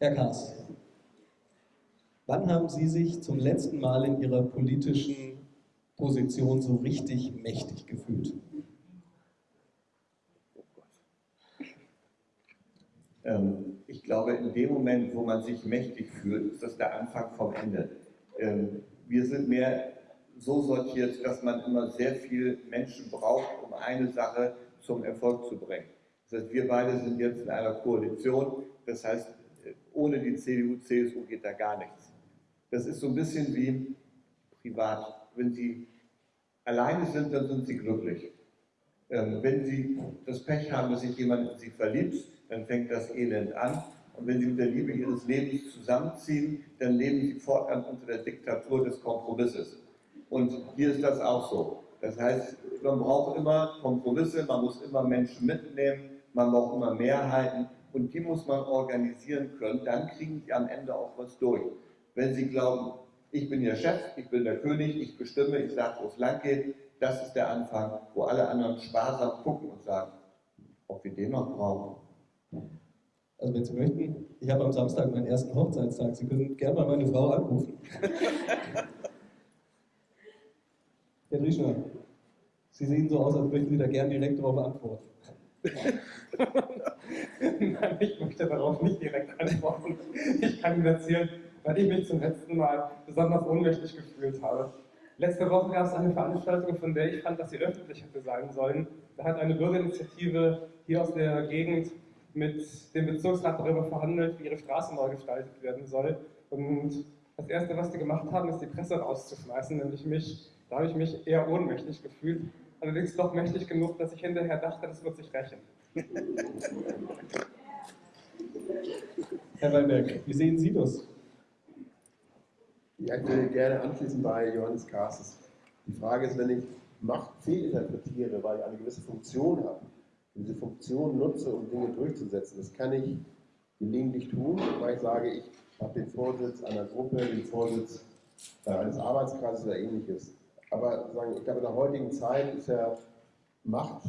Herr Kaas, wann haben Sie sich zum letzten Mal in Ihrer politischen Position so richtig mächtig gefühlt? Ähm, ich glaube, in dem Moment, wo man sich mächtig fühlt, ist das der Anfang vom Ende. Ähm, wir sind mehr so sortiert, dass man immer sehr viel Menschen braucht, um eine Sache zum Erfolg zu bringen. Das heißt, wir beide sind jetzt in einer Koalition, das heißt, ohne die CDU, CSU geht da gar nichts. Das ist so ein bisschen wie privat. Wenn Sie alleine sind, dann sind Sie glücklich. Ähm, wenn Sie das Pech haben, dass sich jemand in Sie verliebt, dann fängt das Elend an. Und wenn Sie mit der Liebe Ihres Lebens zusammenziehen, dann leben Sie fortan unter der Diktatur des Kompromisses. Und hier ist das auch so. Das heißt, man braucht immer Kompromisse, man muss immer Menschen mitnehmen, man braucht immer Mehrheiten und die muss man organisieren können. Dann kriegen Sie am Ende auch was durch. Wenn Sie glauben, ich bin Ihr Chef, ich bin der König, ich bestimme, ich sage, wo es lang geht, das ist der Anfang, wo alle anderen sparsam gucken und sagen, ob wir den noch brauchen. Also wenn Sie möchten, ich habe am Samstag meinen ersten Hochzeitstag. Sie können gerne mal meine Frau anrufen. Herr Drieschner, Sie sehen so aus, als möchten Sie da gerne direkt darauf antworten. Nein, ich möchte darauf nicht direkt antworten. Ich kann Ihnen erzählen, weil ich mich zum letzten Mal besonders ohnmächtig gefühlt habe. Letzte Woche gab es eine Veranstaltung, von der ich fand, dass sie öffentlich hätte sein sollen. Da hat eine Bürgerinitiative hier aus der Gegend mit dem Bezirksrat darüber verhandelt, wie ihre Straße neu gestaltet werden soll. Und das Erste, was die gemacht haben, ist die Presse rauszuschmeißen, nämlich mich. Da habe ich mich eher ohnmächtig gefühlt. Allerdings doch mächtig genug, dass ich hinterher dachte, das wird sich rächen. Herr Weinberg, wie sehen Sie das? Ja, ich würde gerne anschließen bei Johannes Kasses. Die Frage ist, wenn ich Macht fehlinterpretiere, weil ich eine gewisse Funktion habe, diese Funktion nutze, um Dinge durchzusetzen, das kann ich gelegentlich tun, weil ich sage, ich habe den Vorsitz einer Gruppe, den Vorsitz eines Arbeitskreises oder ähnliches. Aber sagen, ich glaube, in der heutigen Zeit ist ja Macht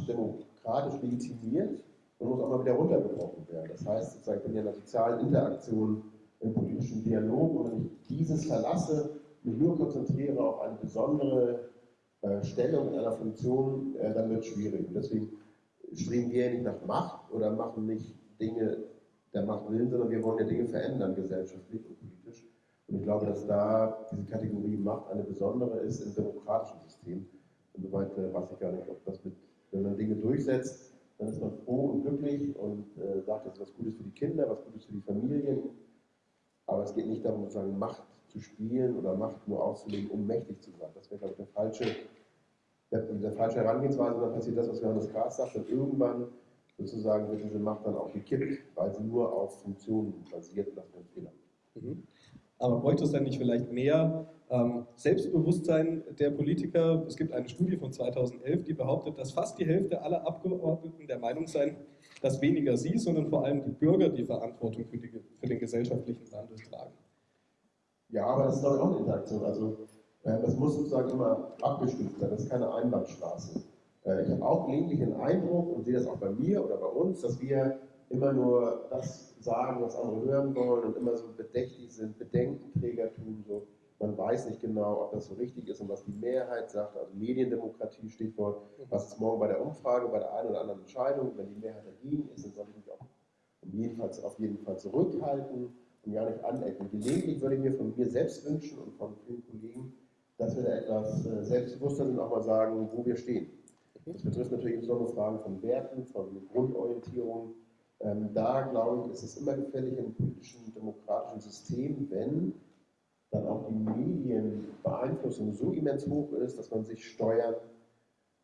demokratisch legitimiert und muss auch mal wieder runtergebrochen werden. Das heißt, ich bin ja in der sozialen Interaktion im politischen Dialog und wenn ich dieses verlasse, mich nur konzentriere auf eine besondere äh, Stellung in einer Funktion, äh, dann wird es schwierig. Und deswegen streben wir ja nicht nach Macht oder machen nicht Dinge der Macht willen, sondern wir wollen ja Dinge verändern, gesellschaftlich und politisch. Und ich glaube, dass da diese Kategorie Macht eine besondere ist im demokratischen System. Insoweit äh, weiß ich gar nicht, ob das mit, wenn man Dinge durchsetzt, dann ist man froh und glücklich und äh, sagt, das ist was Gutes für die Kinder, was Gutes für die Familien. Aber es geht nicht darum, sozusagen Macht zu spielen oder Macht nur auszulegen, um mächtig zu sein. Das wäre, glaube ich, der falsche, der, der falsche Herangehensweise. Und dann passiert das, was Johannes Kraas sagt, und irgendwann sozusagen wird diese Macht dann auch gekippt, weil sie nur auf Funktionen basiert und das ist ein Fehler. Mhm. Aber bräuchte es dann nicht vielleicht mehr Selbstbewusstsein der Politiker? Es gibt eine Studie von 2011, die behauptet, dass fast die Hälfte aller Abgeordneten der Meinung seien, dass weniger sie, sondern vor allem die Bürger die Verantwortung für, die, für den gesellschaftlichen Wandel tragen. Ja, aber das ist doch auch eine Interaktion. Also äh, das muss sozusagen immer abgestimmt sein, das ist keine Einbahnstraße. Äh, ich habe auch gelegentlich den Eindruck und sehe das auch bei mir oder bei uns, dass wir immer nur das sagen, was andere hören wollen und immer so bedächtig sind, Bedenkenträger tun, so man weiß nicht genau, ob das so richtig ist und was die Mehrheit sagt, also Mediendemokratie, Stichwort, was ist morgen bei der Umfrage, bei der einen oder anderen Entscheidung, wenn die Mehrheit dagegen ist, dann soll ich mich auch um jeden Fall, auf jeden Fall zurückhalten und gar nicht anecken. Gelegentlich würde ich mir von mir selbst wünschen und von vielen Kollegen, dass wir da etwas äh, selbstbewusster sind und auch mal sagen, wo wir stehen. Das betrifft natürlich insbesondere Fragen von Werten, von Grundorientierung. Ähm, da, glaube ich, ist es immer gefährlich im politischen, demokratischen System, wenn dann auch die Medienbeeinflussung so immens hoch ist, dass man sich steuern,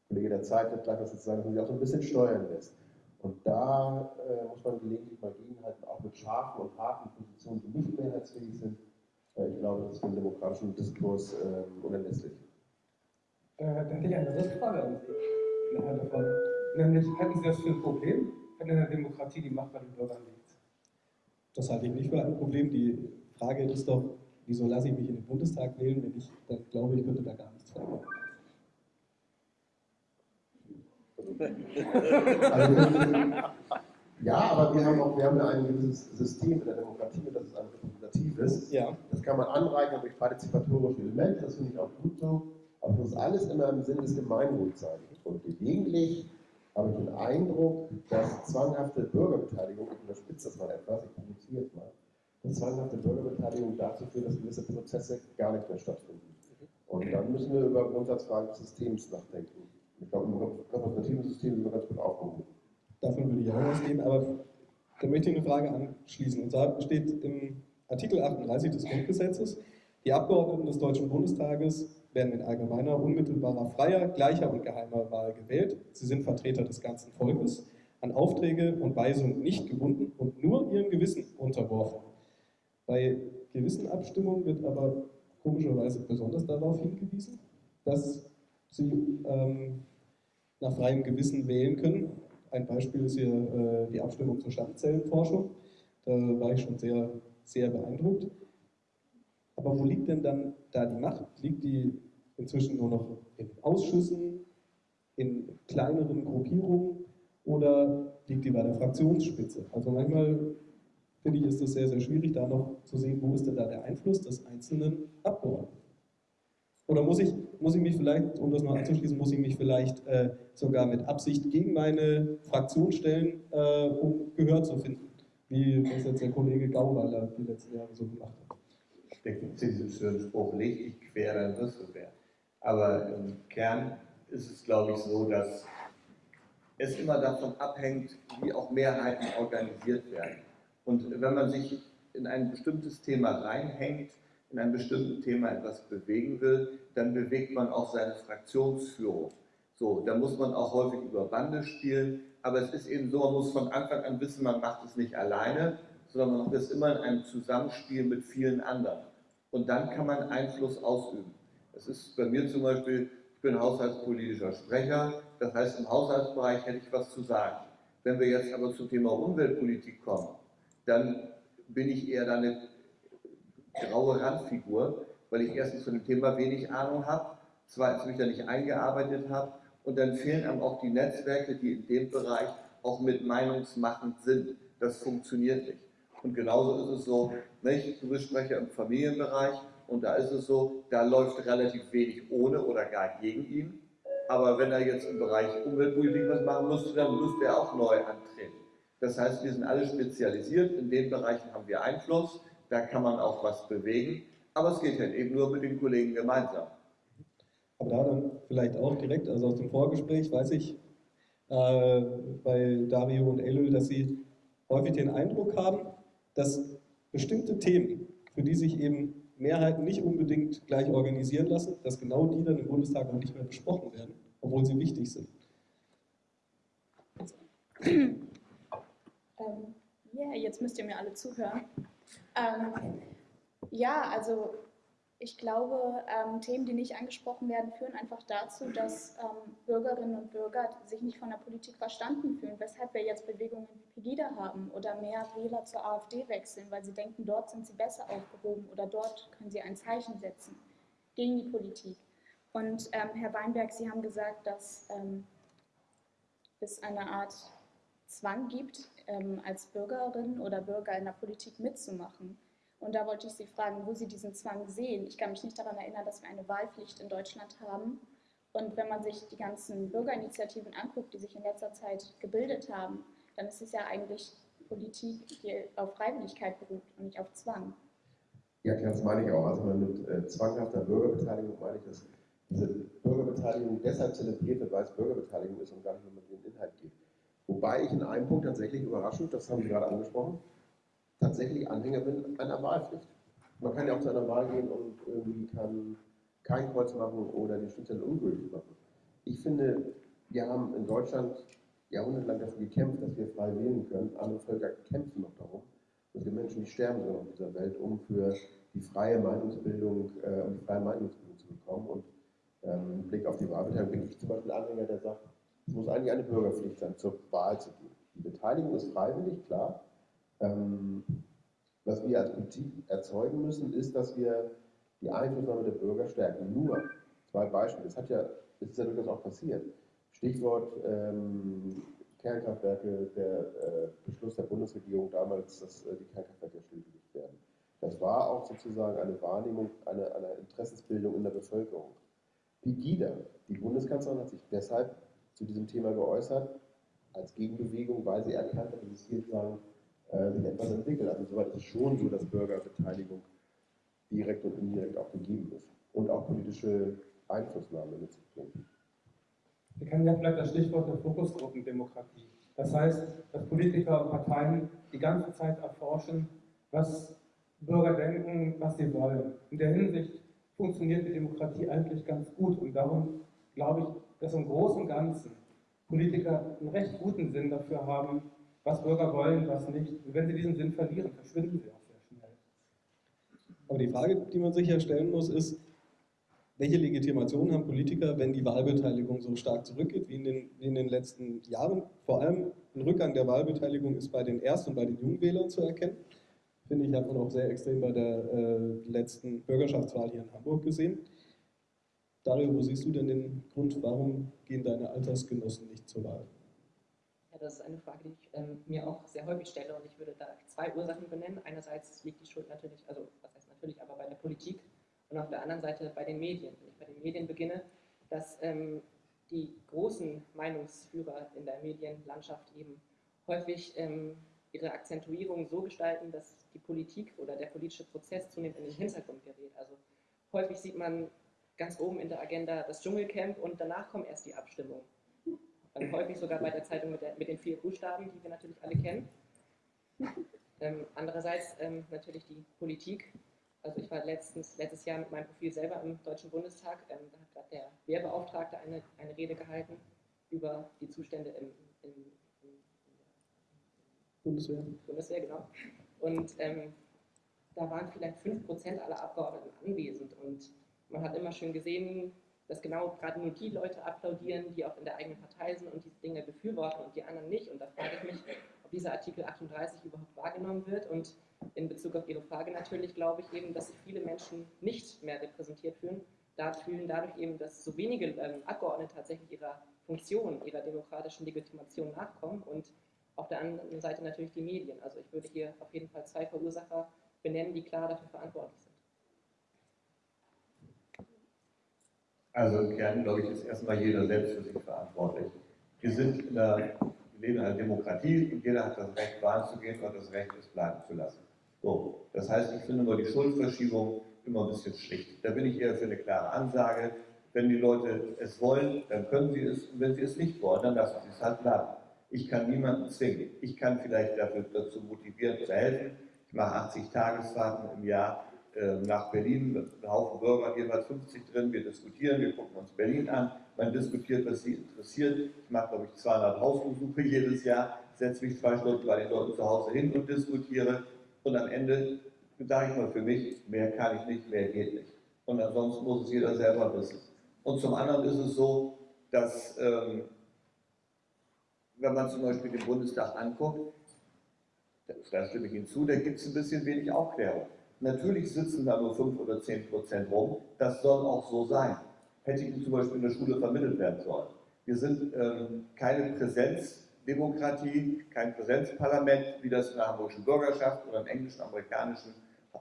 Kollege der Zeit wird gleich was dazu sagen, dass man sich auch so ein bisschen steuern lässt. Und da äh, muss man gelegentlich mal gegenhalten, auch mit scharfen und harten Positionen, die nicht mehrheitsfähig sind. Äh, ich glaube, das ist für den demokratischen Diskurs äh, unerlässlich. Äh, da hätte ich eine Rückfrage an Sie, Herr davon. Nämlich, halten Sie das für ein Problem, wenn in der Demokratie die Macht bei den Bürgern liegt? Das halte ich nicht für ein Problem. Die Frage ist doch, wieso lasse ich mich in den Bundestag wählen, wenn ich dann glaube, ich könnte da gar nichts verändern. Also, Ja, aber wir haben auch wir haben ein gewisses System in der Demokratie, das ist ein repräsentatives. Ja. Das kann man anreichern durch partizipatorische Elemente, das finde ich auch gut so. Aber es muss alles immer im Sinne des Gemeinwohls sein. Und gelegentlich habe ich den Eindruck, dass zwanghafte Bürgerbeteiligung, ich überspitze das mal etwas, ich provoziere es mal, zwanghafte Bürgerbeteiligung dazu führt, dass gewisse Prozesse gar nicht mehr stattfinden. Und dann müssen wir über Grundsatzfragen des Systems nachdenken. Ich glaube, im repräsentativen System sind wir ganz gut aufgehoben. Davon würde ich auch ausgehen, aber da möchte ich eine Frage anschließen. Und zwar steht im Artikel 38 des Grundgesetzes, die Abgeordneten des Deutschen Bundestages werden in allgemeiner, unmittelbarer, freier, gleicher und geheimer Wahl gewählt. Sie sind Vertreter des ganzen Volkes, an Aufträge und Weisungen nicht gebunden und nur ihrem Gewissen unterworfen. Bei Gewissenabstimmungen wird aber komischerweise besonders darauf hingewiesen, dass sie ähm, nach freiem Gewissen wählen können. Ein Beispiel ist hier äh, die Abstimmung zur Stammzellenforschung. Da war ich schon sehr, sehr beeindruckt. Aber wo liegt denn dann da die Macht? Liegt die inzwischen nur noch in Ausschüssen, in kleineren Gruppierungen oder liegt die bei der Fraktionsspitze? Also manchmal finde ich, ist es sehr, sehr schwierig, da noch zu sehen, wo ist denn da der Einfluss des einzelnen Abgeordneten. Oder muss ich, muss ich mich vielleicht, um das noch anzuschließen, muss ich mich vielleicht äh, sogar mit Absicht gegen meine Fraktion stellen, äh, um Gehör zu finden, wie das jetzt der Kollege Gauweiler die letzten Jahre so gemacht hat. Gibt es diesen schönen Spruch, leg dich quer, dann wirst du wer. Aber im Kern ist es, glaube ich, so, dass es immer davon abhängt, wie auch Mehrheiten organisiert werden. Und wenn man sich in ein bestimmtes Thema reinhängt, in einem bestimmten Thema etwas bewegen will, dann bewegt man auch seine Fraktionsführung. So, da muss man auch häufig über Bande spielen, aber es ist eben so, man muss von Anfang an wissen, man macht es nicht alleine, sondern man macht es immer in einem Zusammenspiel mit vielen anderen. Und dann kann man Einfluss ausüben. Das ist bei mir zum Beispiel, ich bin haushaltspolitischer Sprecher, das heißt im Haushaltsbereich hätte ich was zu sagen. Wenn wir jetzt aber zum Thema Umweltpolitik kommen, dann bin ich eher eine graue Randfigur, weil ich erstens von dem Thema wenig Ahnung habe, zweitens mich da nicht eingearbeitet habe und dann fehlen einem auch die Netzwerke, die in dem Bereich auch mit meinungsmachend sind. Das funktioniert nicht. Und genauso ist es so, nicht? du bist Sprecher im Familienbereich und da ist es so, da läuft relativ wenig ohne oder gar gegen ihn. Aber wenn er jetzt im Bereich Umweltpolitik was machen müsste, dann müsste er auch neu antreten. Das heißt, wir sind alle spezialisiert, in den Bereichen haben wir Einfluss, da kann man auch was bewegen, aber es geht halt eben nur mit den Kollegen gemeinsam. Aber da dann vielleicht auch direkt, also aus dem Vorgespräch weiß ich äh, bei Dario und Elul, dass sie häufig den Eindruck haben, dass bestimmte Themen, für die sich eben Mehrheiten nicht unbedingt gleich organisieren lassen, dass genau die dann im Bundestag auch nicht mehr besprochen werden, obwohl sie wichtig sind. Ähm, yeah, jetzt müsst ihr mir alle zuhören. Ähm, ja, also ich glaube, ähm, Themen, die nicht angesprochen werden, führen einfach dazu, dass ähm, Bürgerinnen und Bürger sich nicht von der Politik verstanden fühlen, weshalb wir jetzt Bewegungen wie Pegida haben oder mehr Wähler zur AfD wechseln, weil sie denken, dort sind sie besser aufgehoben oder dort können sie ein Zeichen setzen gegen die Politik. Und ähm, Herr Weinberg, Sie haben gesagt, dass ähm, es eine Art Zwang gibt, ähm, als Bürgerin oder Bürger in der Politik mitzumachen. Und da wollte ich Sie fragen, wo Sie diesen Zwang sehen. Ich kann mich nicht daran erinnern, dass wir eine Wahlpflicht in Deutschland haben. Und wenn man sich die ganzen Bürgerinitiativen anguckt, die sich in letzter Zeit gebildet haben, dann ist es ja eigentlich Politik, die auf Freiwilligkeit beruht und nicht auf Zwang. Ja, klar, das meine ich auch. Also mit äh, zwanghafter Bürgerbeteiligung meine ich, dass diese Bürgerbeteiligung deshalb zelebriert wird, weil es Bürgerbeteiligung ist und gar nicht nur mit dem Inhalt geht. Wobei ich in einem Punkt tatsächlich überraschend, das haben Sie gerade angesprochen, tatsächlich Anhänger bin einer Wahlpflicht. Man kann ja auch zu einer Wahl gehen und irgendwie kann kein Kreuz machen oder die Stimmzettel ungültig machen. Ich finde, wir haben in Deutschland jahrhundertelang dafür gekämpft, dass wir frei wählen können. Andere Völker kämpfen noch darum. Es gibt Menschen, die sterben sogar auf dieser Welt, um für die freie Meinungsbildung, äh, um die freie Meinungsbildung zu bekommen. Und ähm, im Blick auf die Wahlbeteiligung bin ich zum Beispiel Anhänger, der sagt, es muss eigentlich eine Bürgerpflicht sein, zur Wahl zu gehen. Die Beteiligung ist freiwillig, klar, ähm, was wir als Politik erzeugen müssen, ist, dass wir die Einflussnahme der Bürger stärken. Nur zwei Beispiele. Das hat ja, das ist ja durchaus auch passiert. Stichwort ähm, Kernkraftwerke, der äh, Beschluss der Bundesregierung damals, dass äh, die Kernkraftwerke stillgelegt werden. Das war auch sozusagen eine Wahrnehmung, eine, eine Interessensbildung in der Bevölkerung. Pegida, die Bundeskanzlerin, hat sich deshalb zu diesem Thema geäußert, als Gegenbewegung, weil sie erkannt hat, dass es hier sozusagen äh, sich etwas entwickelt. Also soweit ist es schon so, dass Bürgerbeteiligung direkt und indirekt auch gegeben ist und auch politische Einflussnahme mit sich bringt. Wir kennen ja vielleicht das Stichwort der Fokusgruppendemokratie. Das heißt, dass Politiker und Parteien die ganze Zeit erforschen, was Bürger denken, was sie wollen. In der Hinsicht funktioniert die Demokratie eigentlich ganz gut und darum glaube ich, dass im Großen und Ganzen Politiker einen recht guten Sinn dafür haben, was Bürger wollen, was nicht. Und wenn sie diesen Sinn verlieren, verschwinden sie auch sehr schnell. Aber die Frage, die man sich ja stellen muss, ist, welche Legitimation haben Politiker, wenn die Wahlbeteiligung so stark zurückgeht wie in den, in den letzten Jahren? Vor allem ein Rückgang der Wahlbeteiligung ist bei den Erst- und bei den Jungwählern zu erkennen. Finde ich, hat man auch sehr extrem bei der äh, letzten Bürgerschaftswahl hier in Hamburg gesehen. Dario, wo siehst du denn den Grund, warum gehen deine Altersgenossen nicht zur Wahl? Ja, das ist eine Frage, die ich ähm, mir auch sehr häufig stelle und ich würde da zwei Ursachen benennen. Einerseits liegt die Schuld natürlich, also was heißt natürlich, aber bei der Politik und auf der anderen Seite bei den Medien. Wenn ich bei den Medien beginne, dass ähm, die großen Meinungsführer in der Medienlandschaft eben häufig ähm, ihre Akzentuierung so gestalten, dass die Politik oder der politische Prozess zunehmend in den Hintergrund gerät. Also häufig sieht man ganz oben in der Agenda das Dschungelcamp und danach kommen erst die Abstimmungen. Und häufig sogar bei der Zeitung mit, der, mit den vier Buchstaben, die wir natürlich alle kennen. Ähm, andererseits ähm, natürlich die Politik, also ich war letztens, letztes Jahr mit meinem Profil selber im Deutschen Bundestag, ähm, da hat gerade der Wehrbeauftragte eine, eine Rede gehalten über die Zustände im, im, im, Bundeswehr. Bundeswehr, genau. Und ähm, da waren vielleicht 5% aller Abgeordneten anwesend und man hat immer schön gesehen, dass genau gerade nur die Leute applaudieren, die auch in der eigenen Partei sind und diese Dinge befürworten und die anderen nicht. Und da frage ich mich, ob dieser Artikel 38 überhaupt wahrgenommen wird und in Bezug auf Ihre Frage natürlich glaube ich eben, dass sich viele Menschen nicht mehr repräsentiert fühlen, da fühlen dadurch eben, dass so wenige ähm, Abgeordnete tatsächlich ihrer Funktion, ihrer demokratischen Legitimation nachkommen und auf der anderen Seite natürlich die Medien. Also ich würde hier auf jeden Fall zwei Verursacher benennen, die klar dafür verantwortlich sind. Also im Kern, glaube ich, ist erstmal jeder selbst für sich verantwortlich. Wir sind in der, wir leben in einer Demokratie und jeder hat das Recht, Wahlen zu gehen und das Recht, es bleiben zu lassen. So, das heißt, ich finde nur die Schuldverschiebung immer ein bisschen schlicht. Da bin ich eher für eine klare Ansage. Wenn die Leute es wollen, dann können sie es. Und wenn sie es nicht wollen, dann lassen sie es halt bleiben. Ich kann niemanden zwingen. Ich kann vielleicht dafür, dazu motivieren zu helfen. Ich mache 80 Tagesfahrten im Jahr nach Berlin mit einem Haufen Bürger, jeweils 50 drin. Wir diskutieren, wir gucken uns Berlin an. Man diskutiert, was sie interessiert. Ich mache, glaube ich, 200 Hausbesuche jedes Jahr, setze mich zwei Stunden bei den Leuten zu Hause hin und diskutiere. Und am Ende sage ich mal für mich, mehr kann ich nicht, mehr geht nicht. Und ansonsten muss es jeder selber wissen. Und zum anderen ist es so, dass, ähm, wenn man zum Beispiel den Bundestag anguckt, da stimme ich Ihnen zu, da gibt es ein bisschen wenig Aufklärung. Natürlich sitzen da nur 5 oder 10 Prozent rum, das soll auch so sein. Hätte Ihnen zum Beispiel in der Schule vermittelt werden sollen. Wir sind ähm, keine Präsenz, Demokratie, kein Präsenzparlament, wie das in der hamburgischen Bürgerschaft oder im englischen, amerikanischen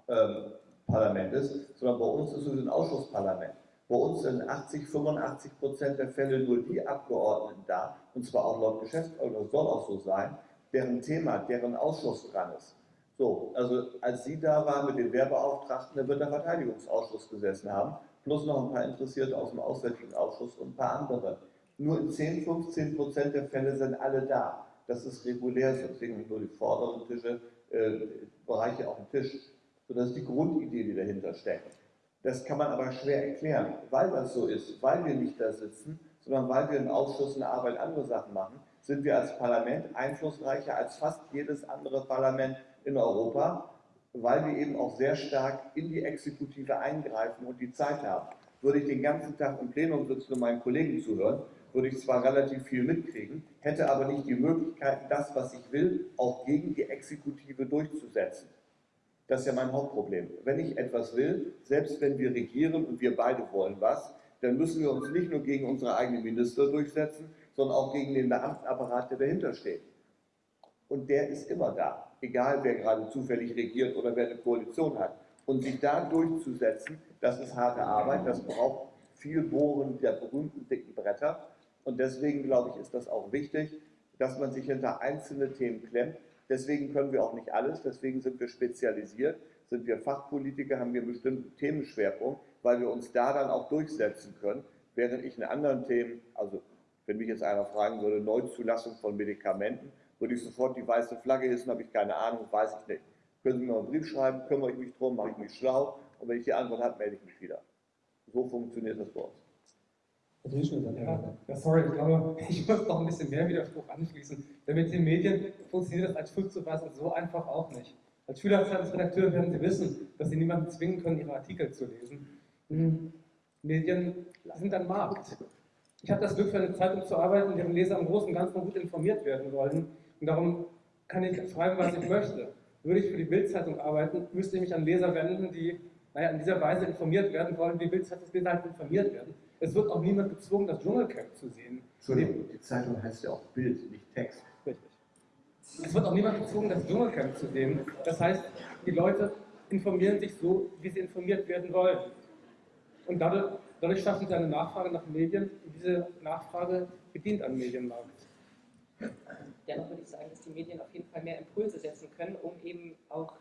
ähm, Parlament ist, sondern bei uns ist es ein Ausschussparlament. Bei uns sind 80, 85 Prozent der Fälle nur die Abgeordneten da, und zwar auch laut Geschäftsordnung, das soll auch so sein, deren Thema, deren Ausschuss dran ist. So, also als Sie da waren mit den Wehrbeauftragten, da wird der Verteidigungsausschuss gesessen haben, plus noch ein paar Interessierte aus dem Auswärtigen Ausschuss und ein paar andere. Nur in 10, 15 Prozent der Fälle sind alle da. Das ist regulär, deswegen nicht nur die vorderen Tische, äh, Bereiche auf dem Tisch. So, das ist die Grundidee, die dahinter steckt. Das kann man aber schwer erklären, weil das so ist, weil wir nicht da sitzen, sondern weil wir im Ausschuss eine Arbeit andere Sachen machen, sind wir als Parlament einflussreicher als fast jedes andere Parlament in Europa, weil wir eben auch sehr stark in die Exekutive eingreifen und die Zeit haben. Würde ich den ganzen Tag im Plenum sitzen und meinen Kollegen zuhören, würde ich zwar relativ viel mitkriegen, hätte aber nicht die Möglichkeit, das, was ich will, auch gegen die Exekutive durchzusetzen. Das ist ja mein Hauptproblem. Wenn ich etwas will, selbst wenn wir regieren und wir beide wollen was, dann müssen wir uns nicht nur gegen unsere eigenen Minister durchsetzen, sondern auch gegen den Beamtenapparat, der dahinter steht. Und der ist immer da, egal wer gerade zufällig regiert oder wer eine Koalition hat. Und sich da durchzusetzen, das ist harte Arbeit, das braucht viel Bohren der berühmten dicken Bretter. Und deswegen glaube ich, ist das auch wichtig, dass man sich hinter einzelne Themen klemmt. Deswegen können wir auch nicht alles, deswegen sind wir spezialisiert, sind wir Fachpolitiker, haben wir einen bestimmten Themenschwerpunkt, weil wir uns da dann auch durchsetzen können, während ich in anderen Themen, also wenn mich jetzt einer fragen würde, Neuzulassung von Medikamenten, würde ich sofort die weiße Flagge hissen, habe ich keine Ahnung, weiß ich nicht. Können Sie mir einen Brief schreiben, kümmere ich mich drum, mache ich mich schlau und wenn ich die Antwort habe, melde ich mich wieder. So funktioniert das bei uns. Ja, ja, sorry, ich glaube, ich muss noch ein bisschen mehr Widerspruch anschließen. Denn mit den Medien funktioniert das als Schulzuweisung so einfach auch nicht. Als Schülerzeitungsredakteur werden Sie wissen, dass Sie niemanden zwingen können, Ihre Artikel zu lesen. Hm. Medien sind ein Markt. Ich habe das Glück, für eine Zeitung zu arbeiten, deren Leser im Großen und Ganzen gut informiert werden wollen. Und darum kann ich schreiben, was ich möchte. Würde ich für die Bildzeitung arbeiten, müsste ich mich an Leser wenden, die naja, in dieser Weise informiert werden wollen, wie Bildzeitungsleser halt informiert werden. Es wird auch niemand gezwungen, das Dschungelcamp zu sehen. Entschuldigung, die Zeitung heißt ja auch Bild, nicht Text. Richtig. Es wird auch niemand gezwungen, das Dschungelcamp zu sehen. Das heißt, die Leute informieren sich so, wie sie informiert werden wollen. Und dadurch, dadurch schaffen sie eine Nachfrage nach Medien und diese Nachfrage bedient einen Medienmarkt. Dennoch würde ich sagen, dass die Medien auf jeden Fall mehr Impulse setzen können, um eben auch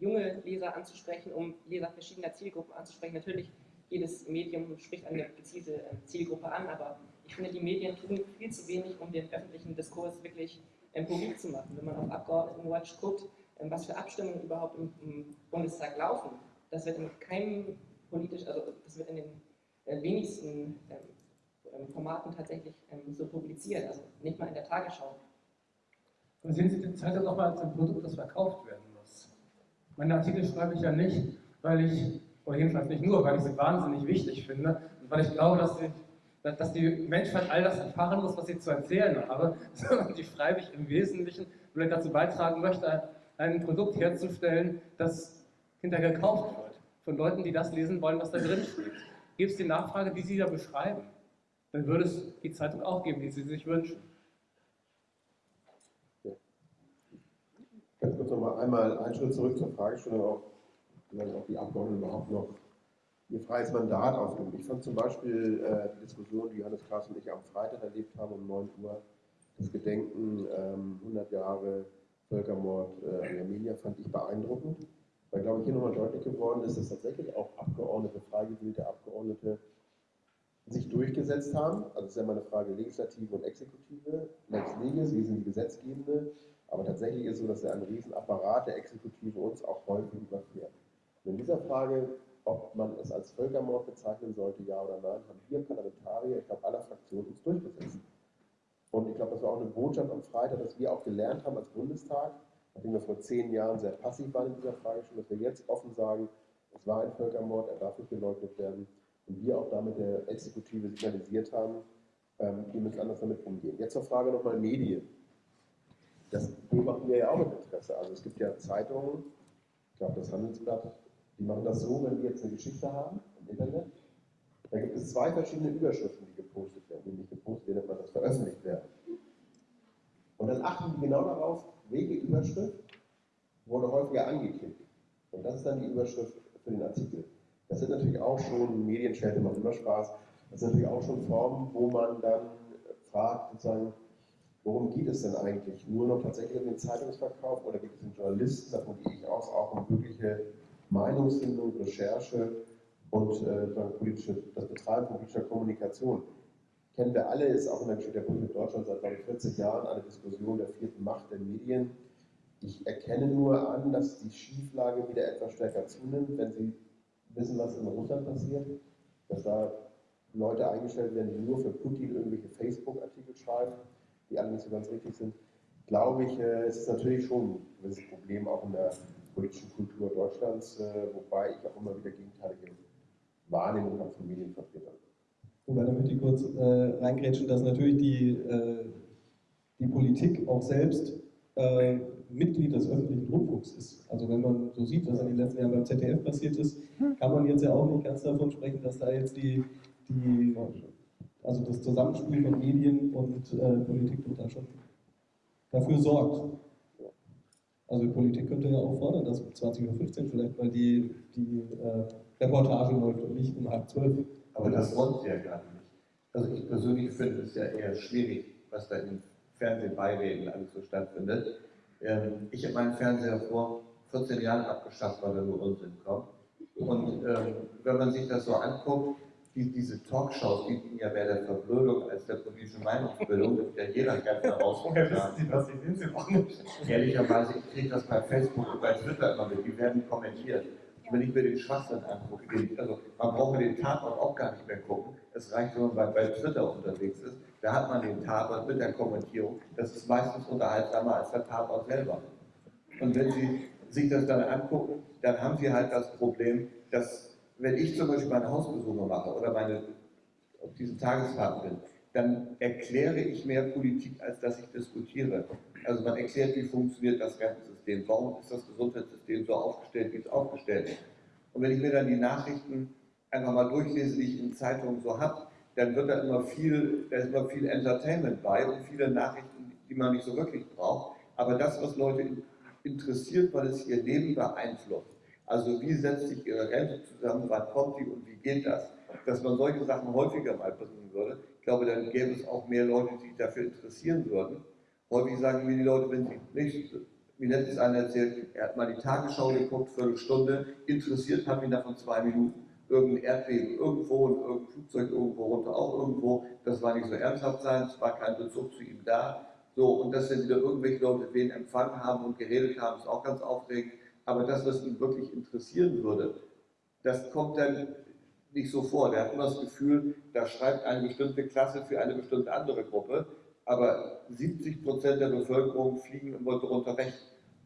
junge Leser anzusprechen, um Leser verschiedener Zielgruppen anzusprechen. Natürlich, jedes Medium spricht eine gezielte ähm, Zielgruppe an, aber ich finde, die Medien tun viel zu wenig, um den öffentlichen Diskurs wirklich ähm, publik zu machen. Wenn man auf Abgeordnetenwatch guckt, ähm, was für Abstimmungen überhaupt im, Bundestag laufen, das wird in keinem politisch, also das wird in den äh, wenigsten Formaten tatsächlich so publiziert, also nicht mal in der Tagesschau. Aber sehen Sie die Zeitung auch mal als ein Produkt, das verkauft werden meine Artikel schreibe ich ja nicht, weil ich, oder jedenfalls nicht nur, weil ich sie wahnsinnig wichtig finde und weil ich glaube, dass, sie, dass die Menschheit all das erfahren muss, was ich zu erzählen habe, sondern die schreibe ich im Wesentlichen, weil ich dazu beitragen möchte, ein Produkt herzustellen, das hinterher gekauft wird. Von Leuten, die das lesen wollen, was da drin steht. Gibt es die Nachfrage, die Sie da beschreiben, dann würde es die Zeitung auch geben, die Sie sich wünschen. Ganz kurz nochmal einmal einen Schritt zurück zur Fragestellung, auch, ob die Abgeordneten überhaupt noch ihr freies Mandat ausüben. Ich fand zum Beispiel äh, die Diskussion, die Johannes Klaas und ich am Freitag erlebt haben, um 9 Uhr, das Gedenken ähm, 100 Jahre Völkermord äh, an Armenier, fand ich beeindruckend, weil, glaube ich, hier nochmal deutlich geworden ist, dass tatsächlich auch Abgeordnete, frei gewählte Abgeordnete, sich durchgesetzt haben. Also es ist ja immer eine Frage Legislative und Exekutive. Lex Legis, wir sind die Gesetzgebende, aber tatsächlich ist es so, dass ja ein Riesenapparat der Exekutive uns auch häufig überfährt. Und in dieser Frage, ob man es als Völkermord bezeichnen sollte, ja oder nein, haben wir Parlamentarier, ich glaube aller Fraktionen, uns durchgesetzt. Und ich glaube, das war auch eine Botschaft am Freitag, dass wir auch gelernt haben als Bundestag, nachdem wir vor zehn Jahren sehr passiv waren in dieser Frage schon, dass wir jetzt offen sagen, es war ein Völkermord, er darf nicht geleugnet werden. Und wir auch damit der Exekutive signalisiert haben, ähm, wir müssen anders damit umgehen. Jetzt zur Frage nochmal Medien das beobachten wir ja auch mit Interesse. Also es gibt ja Zeitungen, ich glaube das Handelsblatt, die machen das so, wenn wir jetzt eine Geschichte haben im Internet, da gibt es zwei verschiedene Überschriften, die gepostet werden, die nicht gepostet werden, sondern das veröffentlicht werden. Und dann achten die genau darauf, welche Überschrift wurde häufiger angeklickt. Und das ist dann die Überschrift für den Artikel. Das sind natürlich auch schon, Medienschelte macht immer Spaß, das sind natürlich auch schon Formen, wo man dann fragt, sozusagen, Worum geht es denn eigentlich? Nur noch tatsächlich um den Zeitungsverkauf oder geht es um Journalisten, davon gehe ich aus, auch um wirkliche Meinungsfindung, Recherche und äh, das Betreiben politischer Kommunikation? Kennen wir alle, ist auch in der Geschichte der Bundesrepublik Deutschland seit glaube ich, 40 Jahren eine Diskussion der vierten Macht der Medien. Ich erkenne nur an, dass die Schieflage wieder etwas stärker zunimmt, wenn Sie wissen, was in Russland passiert, dass da Leute eingestellt werden, die nur für Putin irgendwelche Facebook-Artikel schreiben die alle nicht so ganz richtig sind, glaube ich, äh, es ist natürlich schon ein gewisses Problem auch in der politischen Kultur Deutschlands, äh, wobei ich auch immer wieder gegenteilige Wahrnehmungen habe von Medienvertretern. Wobei, da möchte ich kurz äh, reingrätschen, dass natürlich die, äh, die Politik auch selbst äh, Mitglied des öffentlichen Rundfunks ist. Also wenn man so sieht, was in den letzten Jahren beim ZDF passiert ist, kann man jetzt ja auch nicht ganz davon sprechen, dass da jetzt die, die Also das Zusammenspiel von Medien und äh, Politik wird da schon dafür sorgt. Also die Politik könnte ja auch fordern, dass um 20.15 Uhr vielleicht mal die, die äh, Reportage läuft und nicht um halb zwölf. Aber das wollen sie ja gar nicht. Also ich persönlich finde es ja eher schwierig, was da in Fernsehbeireden alles so stattfindet. Ähm, ich habe meinen Fernseher vor 14 Jahren abgeschafft, weil er nur Unsinn kommt. Und ähm, wenn man sich das so anguckt, die, diese Talkshows dienen ja mehr der Verblödung als der politischen Meinungsbildung, das ist ja jeder ganz Woher herausgetragen. wissen Sie das? Sie sehen Sie auch nicht. Ehrlicherweise, ich kriege das bei Facebook und bei Twitter immer mit, die werden kommentiert. Und wenn ich mir den Schwachsinn angucke, den, also man braucht mir den Tatort auch gar nicht mehr gucken, es reicht, wenn man bei, bei Twitter unterwegs ist, da hat man den Tatort mit der Kommentierung, das ist meistens unterhaltsamer als der Tatort selber. Und wenn Sie sich das dann angucken, dann haben Sie halt das Problem, dass wenn ich zum Beispiel meine Hausbesuche mache oder meine auf diesen Tagesfahrten bin, dann erkläre ich mehr Politik, als dass ich diskutiere. Also man erklärt, wie funktioniert das Rentensystem, warum ist das Gesundheitssystem so aufgestellt, wie es aufgestellt ist. Und wenn ich mir dann die Nachrichten einfach mal durchlese, die ich in Zeitungen so habe, dann wird da immer viel, da ist immer viel Entertainment bei und viele Nachrichten, die man nicht so wirklich braucht. Aber das, was Leute interessiert, weil es ihr Leben beeinflusst. Also wie setzt sich ihre Rente zusammen, wann kommt die und wie geht das? Dass man solche Sachen häufiger mal bringen würde. Ich glaube, dann gäbe es auch mehr Leute, die sich dafür interessieren würden. Häufig sagen mir die Leute, wenn sie nicht, wie letztens einer erzählt, er hat mal die Tagesschau geguckt, Viertelstunde, interessiert haben ihn davon zwei Minuten. Irgendein Erdbeben irgendwo und irgendein Flugzeug irgendwo runter auch irgendwo. Das war nicht so ernsthaft sein, es war kein Bezug zu ihm da. So, und dass dann wieder irgendwelche Leute wen empfangen haben und geredet haben, ist auch ganz aufregend. Aber das, was ihn wirklich interessieren würde, das kommt dann nicht so vor. Der hat immer das Gefühl, da schreibt eine bestimmte Klasse für eine bestimmte andere Gruppe, aber 70 Prozent der Bevölkerung fliegen immer darunter weg.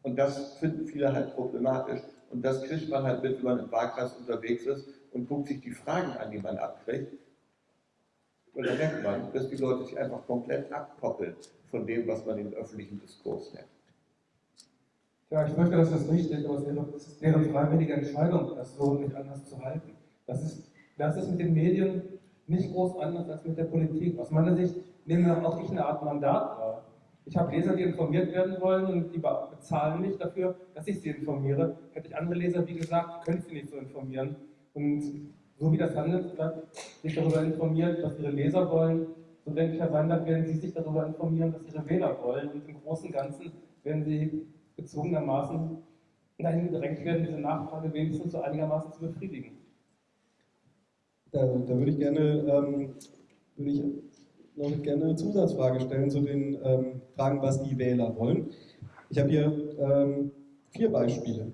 Und das finden viele halt problematisch. Und das kriegt man halt mit, wenn man im Wahlkreis unterwegs ist und guckt sich die Fragen an, die man abkriegt. Und da merkt man, dass die Leute sich einfach komplett abkoppeln von dem, was man den öffentlichen Diskurs nennt. Ja, ich möchte, dass das richtig, aber es ist deren freiwillige Entscheidung, das so nicht anders zu halten. Das ist, das ist mit den Medien nicht groß anders als mit der Politik. Aus meiner Sicht nehme auch ich eine Art Mandat wahr. Ich habe Leser, die informiert werden wollen und die bezahlen mich dafür, dass ich sie informiere. Hätte ich andere Leser, wie gesagt, könnte ich sie nicht so informieren. Und so wie das Handelsblatt sich darüber informiert, was ihre Leser wollen, so denke ich, Herr Weinberg, werden Sie sich darüber informieren, was Ihre Wähler wollen. Und im Großen und Ganzen werden Sie gezwungenermaßen dahin gedrängt werden, diese Nachfrage wenigstens so einigermaßen zu befriedigen. Da, da würde ich gerne, ähm, würde ich noch gerne eine Zusatzfrage stellen zu den ähm, Fragen, was die Wähler wollen. Ich habe hier ähm, vier Beispiele.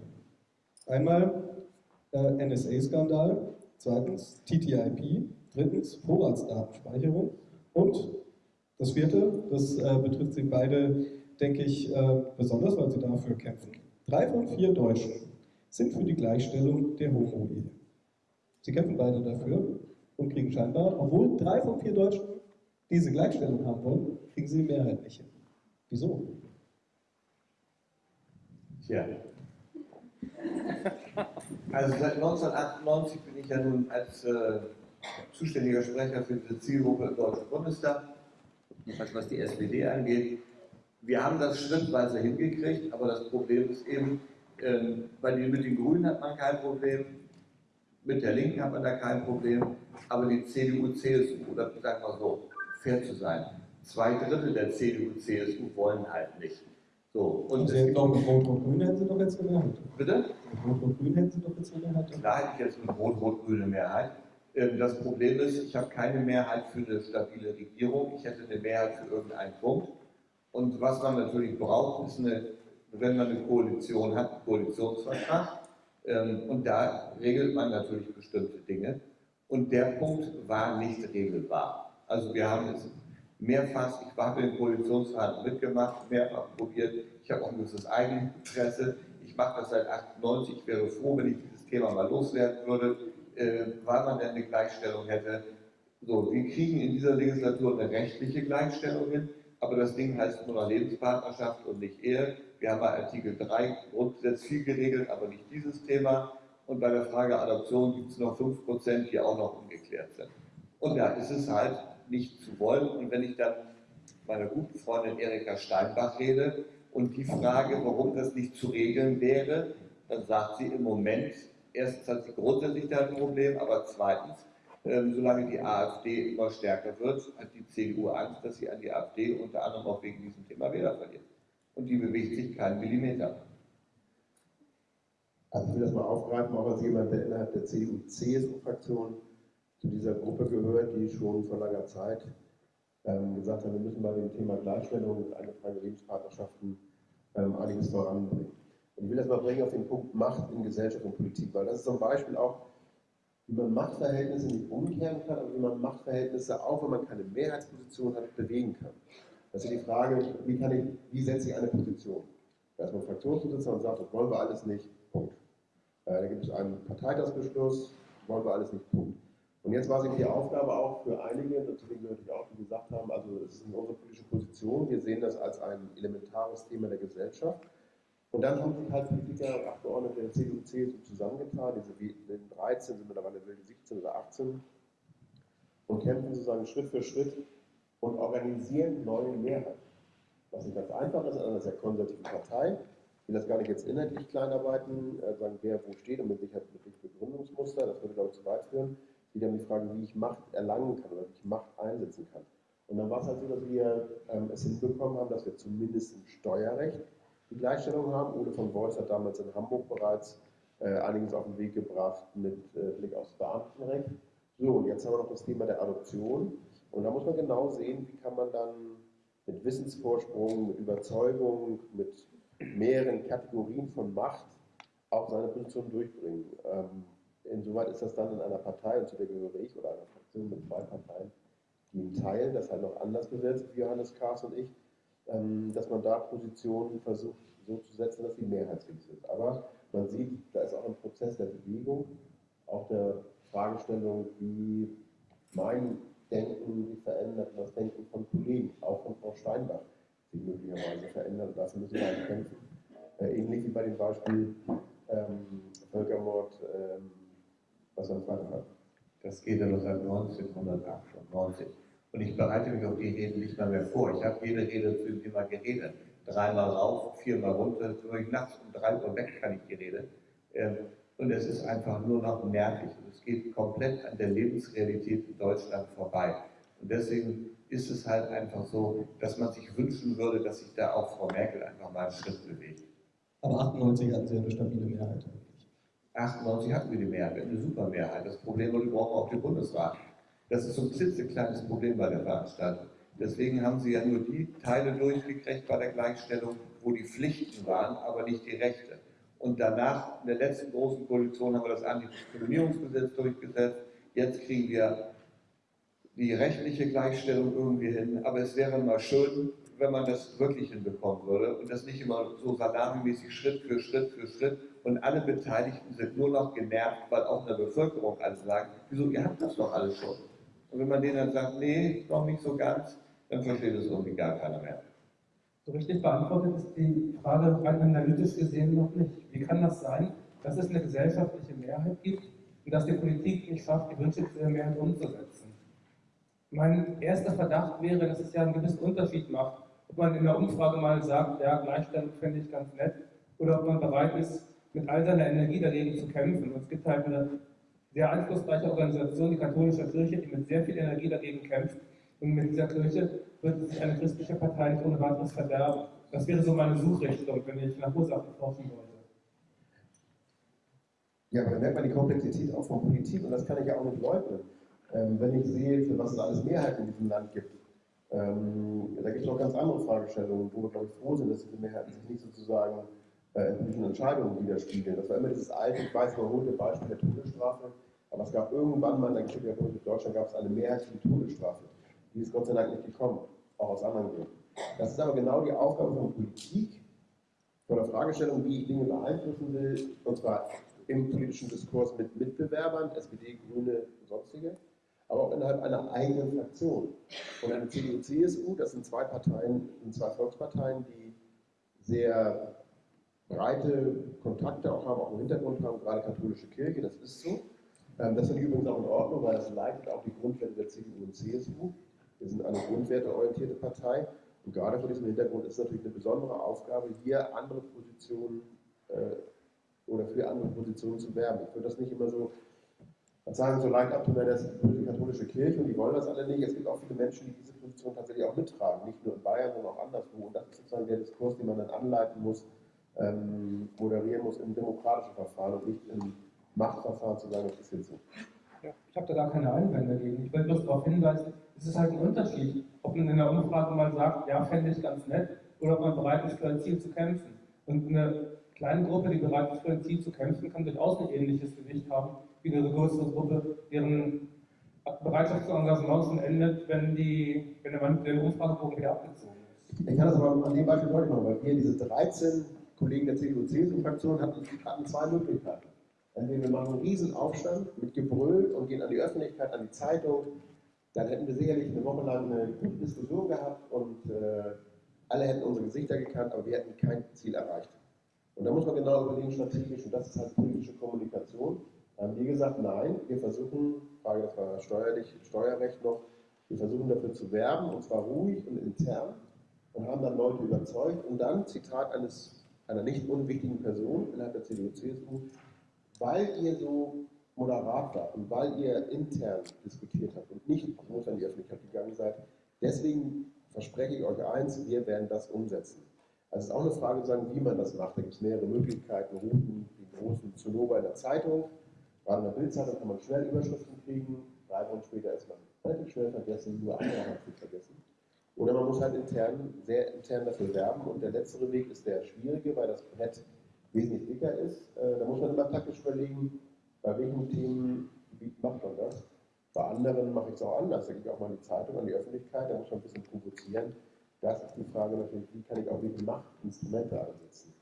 Einmal äh, NSA-Skandal, zweitens TTIP, drittens Vorratsdatenspeicherung und das vierte, das äh, betrifft Sie beide denke ich, äh, besonders, weil sie dafür kämpfen. Drei von vier Deutschen sind für die Gleichstellung der Homo-Ehe. Sie kämpfen beide dafür und kriegen scheinbar, obwohl drei von vier Deutschen diese Gleichstellung haben wollen, kriegen sie die hin. Wieso? Tja. Also seit 1998 bin ich ja nun als äh, zuständiger Sprecher für diese Zielgruppe im Deutschen Bundestag, was die SPD angeht. Wir haben das schrittweise hingekriegt, aber das Problem ist eben, ähm, bei den, mit den Grünen hat man kein Problem, mit der Linken hat man da kein Problem, aber die CDU, CSU, oder sagen wir so, fair zu sein, zwei Drittel der CDU, CSU wollen halt nicht. So, und Sie hätten doch mit Rot-Rot-Grün hätten Sie doch jetzt eine Mehrheit. Bitte? Mit Rot-Rot-Grün hätten Sie doch jetzt Mehrheit. Da hätte ich jetzt eine rot-rot-grüne Mehrheit. Ähm, das Problem ist, ich habe keine Mehrheit für eine stabile Regierung. Ich hätte eine Mehrheit für irgendeinen Punkt. Und was man natürlich braucht, ist eine, wenn man eine Koalition hat, einen Koalitionsvertrag. Ähm, und da regelt man natürlich bestimmte Dinge. Und der Punkt war nicht regelbar. Also wir haben es mehrfach, ich habe den Koalitionsrat mitgemacht, mehrfach probiert. Ich habe auch ein gewisses Eigeninteresse. Ich mache das seit 98. Ich wäre froh, wenn ich dieses Thema mal loswerden würde, äh, weil man dann eine Gleichstellung hätte. So, wir kriegen in dieser Legislatur eine rechtliche Gleichstellung hin aber das Ding heißt nur noch Lebenspartnerschaft und nicht Ehe. Wir haben bei Artikel 3 Grundgesetz viel geregelt, aber nicht dieses Thema. Und bei der Frage Adoption gibt es noch 5%, die auch noch ungeklärt sind. Und es ist halt nicht zu wollen. Und wenn ich dann meiner guten Freundin Erika Steinbach rede und die frage, warum das nicht zu regeln wäre, dann sagt sie im Moment, erstens hat sie grundsätzlich da ein Problem, aber zweitens, solange die AfD immer stärker wird, hat die CDU Angst, dass sie an die AfD unter anderem auch wegen diesem Thema Wähler verliert. Und die bewegt sich keinen Millimeter. Also ich will das mal aufgreifen, auch als jemand, der innerhalb der CDU-CSU-Fraktion zu dieser Gruppe gehört, die schon vor langer Zeit ähm, gesagt hat, wir müssen bei dem Thema Gleichstellung und eingetragene Lebenspartnerschaften ähm, einiges voranbringen. Und ich will das mal bringen auf den Punkt Macht in Gesellschaft und Politik, weil das ist zum Beispiel auch, wie man Machtverhältnisse nicht umkehren kann, aber wie man Machtverhältnisse, auch wenn man keine Mehrheitsposition hat, bewegen kann. Das ist die Frage, wie, ich, wie setze ich eine Position? Da ist man Fraktionsvorsitzender und sagt, das wollen wir alles nicht, Punkt. Äh, da gibt es einen Parteitagsbeschluss, wollen wir alles nicht, Punkt. Und jetzt war es die Aufgabe auch für einige, dazu gehöre ich auch, die gesagt haben, also es ist unsere politische Position, wir sehen das als ein elementares Thema der Gesellschaft. Und dann haben sich halt Politiker, Abgeordnete der CDU, CSU zusammengetan, diese wilden 13 sind mittlerweile wilde 17 oder 18, und kämpfen sozusagen Schritt für Schritt und organisieren neue Mehrheiten. Was nicht ganz einfach ist, einer sehr konservativen Partei. Will das gar nicht jetzt inhaltlich kleinarbeiten, äh, sagen, wer wo steht und mit Sicherheit mit Begründungsmuster, das würde, glaube ich, zu weit führen die dann die Frage, wie ich Macht erlangen kann oder wie ich Macht einsetzen kann. Und dann war es halt so, dass wir ähm, es hinbekommen haben, dass wir zumindest im Steuerrecht die Gleichstellung haben. Ole von Beuys hat damals in Hamburg bereits äh, einiges auf den Weg gebracht mit äh, Blick aufs Beamtenrecht. So, und jetzt haben wir noch das Thema der Adoption. Und da muss man genau sehen, wie kann man dann mit Wissensvorsprung, mit Überzeugung, mit mehreren Kategorien von Macht auch seine Position durchbringen. Ähm, Insoweit ist das dann in einer Partei, und zu der gehöre ich, oder einer Fraktion mit zwei Parteien, die einen Teil, das halt noch anders besetzt wie Johannes Kahrs und ich, dass man da Positionen versucht so zu setzen, dass sie mehrheitsfähig sind. Aber man sieht, da ist auch ein Prozess der Bewegung, auch der Fragestellung, wie mein Denken sich verändert das Denken von Kollegen, auch von Frau Steinbach, sich möglicherweise verändert. Dafür müssen wir halt kämpfen. Äh, ähnlich wie bei dem Beispiel ähm, Völkermord ähm, was er Vater hat. Das geht ja noch seit 1998. Und ich bereite mich auf die Reden nicht mal mehr vor. Ich habe jede Rede zu dem Thema geredet. Dreimal rauf, viermal runter, durch nachts um drei Uhr weg kann ich die Rede. Ähm, und es ist einfach nur noch nervig. Und es geht komplett an der Lebensrealität in Deutschland vorbei. Und deswegen ist es halt einfach so, dass man sich wünschen würde, dass sich da auch Frau Merkel einfach mal einen Schritt bewegt. Aber 98 hatten sie eine stabile Mehrheit. 98 hatten wir die Mehrheit, eine super Mehrheit. Das Problem war, wir brauchen auch den Bundesrat. Das ist so ein klitzekleines Problem bei der Veranstaltung. Deswegen haben sie ja nur die Teile durchgekriegt bei der Gleichstellung, wo die Pflichten waren, aber nicht die Rechte. Und danach, in der letzten großen Koalition, haben wir das Antidiskriminierungsgesetz durchgesetzt. Jetzt kriegen wir die rechtliche Gleichstellung irgendwie hin. Aber es wäre mal schön, wenn man das wirklich hinbekommen würde und das nicht immer so salamimäßig Schritt für Schritt für Schritt und alle Beteiligten sind nur noch genervt, weil auch in der Bevölkerung alle sagen, wieso, ihr habt das doch alles schon. Und wenn man denen dann sagt, nee, noch nicht so ganz, dann versteht es irgendwie gar keiner mehr. So richtig beantwortet ist die Frage rein analytisch gesehen noch nicht. Wie kann das sein, dass es eine gesellschaftliche Mehrheit gibt und dass die Politik nicht schafft, die Wünsche dieser Mehrheit umzusetzen? Mein erster Verdacht wäre, dass es ja einen gewissen Unterschied macht, ob man in der Umfrage mal sagt, ja, Gleichstellung fände ich ganz nett, oder ob man bereit ist, mit all seiner Energie dagegen zu kämpfen. Und es gibt halt eine sehr einflussreiche Organisation, die katholische Kirche, die mit sehr viel Energie dagegen kämpft. Und mit dieser Kirche wird sich eine christliche Partei nicht ohne weiteres verderben. Das wäre so meine Suchrichtung, wenn ich nach Ursachen forschen wollte. Ja, aber da merkt man die Komplexität auch von Politik und das kann ich ja auch nicht leugnen. Ähm, wenn ich sehe, für was es alles Mehrheiten in diesem Land gibt, ähm, da gibt es noch ganz andere Fragestellungen, wo wir, glaube ich, froh sind, dass diese Mehrheiten sich nicht sozusagen äh, in politischen Entscheidungen widerspiegeln. Das war immer dieses alte, ich weiß überholte Beispiel der Todesstrafe, aber es gab irgendwann mal, in der Republik Deutschland gab es eine Mehrheit für die Todesstrafe. Die ist Gott sei Dank nicht gekommen, auch aus anderen Gründen. Das ist aber genau die Aufgabe von Politik, von der Fragestellung, wie ich Dinge beeinflussen will, und zwar im politischen Diskurs mit Mitbewerbern, SPD, Grüne, sonstige, aber auch innerhalb einer eigenen Fraktion. Und eine CDU, CSU, das sind zwei Parteien, sind zwei Volksparteien, die sehr breite Kontakte auch haben, auch im Hintergrund haben, gerade katholische Kirche, das ist so. Ähm, das ich übrigens auch in Ordnung, weil das leitet auch die Grundwerte der CDU und CSU. Wir sind eine grundwerteorientierte Partei und gerade vor diesem Hintergrund ist es natürlich eine besondere Aufgabe, hier andere Positionen äh, oder für andere Positionen zu werben. Ich würde das nicht immer so sagen, so leicht ab, das ist die katholische Kirche und die wollen das alle nicht. Es gibt auch viele Menschen, die diese Position tatsächlich auch mittragen, nicht nur in Bayern, sondern auch anderswo. Und das ist sozusagen der Diskurs, den man dann anleiten muss, ähm, moderieren muss im demokratischen Verfahren und nicht im Machtverfahren zu sagen, das ist jetzt so. Ja, ich habe da gar keine Einwände dagegen. Ich will bloß darauf hinweisen, es ist halt ein Unterschied, ob man in der Umfrage mal sagt, ja, fände ich ganz nett, oder ob man bereit ist, für ein Ziel zu kämpfen. Und eine kleine Gruppe, die bereit ist, für ein Ziel zu kämpfen, kann durchaus ein ähnliches Gewicht haben wie eine größere Gruppe, deren Bereitschaft zu Engagements endet, wenn, die, wenn der, der Umfragebogen wieder abgezogen ist. Ich kann das aber an dem Beispiel deutlich machen, weil wir diese 13 Kollegen der CDU-CSU-Fraktion hatten, hatten zwei Möglichkeiten. Entweder wir machen einen Riesenaufstand mit Gebrüll und gehen an die Öffentlichkeit, an die Zeitung, dann hätten wir sicherlich eine Woche lang eine gute Diskussion gehabt und äh, alle hätten unsere Gesichter gekannt, aber wir hätten kein Ziel erreicht. Und da muss man genau überlegen, strategisch, und das ist halt politische Kommunikation. Da haben wir gesagt, nein, wir versuchen, Frage, das war steuerlich, Steuerrecht noch, wir versuchen dafür zu werben, und zwar ruhig und intern, und haben dann Leute überzeugt. Und dann, Zitat eines, einer nicht unwichtigen Person innerhalb der CDU-CSU, weil ihr so moderat wart und weil ihr intern diskutiert habt und nicht groß an die Öffentlichkeit gegangen seid, deswegen verspreche ich euch eins, wir werden das umsetzen. Also es ist auch eine Frage, sagen, wie man das macht. Da gibt es mehrere Möglichkeiten, Routen, die großen Zinnober in der Zeitung. Gerade in der Bildzeitung kann man schnell Überschriften kriegen. Drei Wochen später ist man relativ schnell vergessen, nur eine zu vergessen. Oder man muss halt intern, sehr intern dafür werben. Und der letztere Weg ist der schwierige, weil das Brett wesentlich dicker ist. Äh, da muss man immer taktisch überlegen, bei welchen Themen macht man das. Bei anderen mache ich es auch anders. Da gehe ich auch mal in die Zeitung, an die Öffentlichkeit, da muss man ein bisschen provozieren. Das ist die Frage natürlich, wie kann ich auch welche Machtinstrumente einsetzen?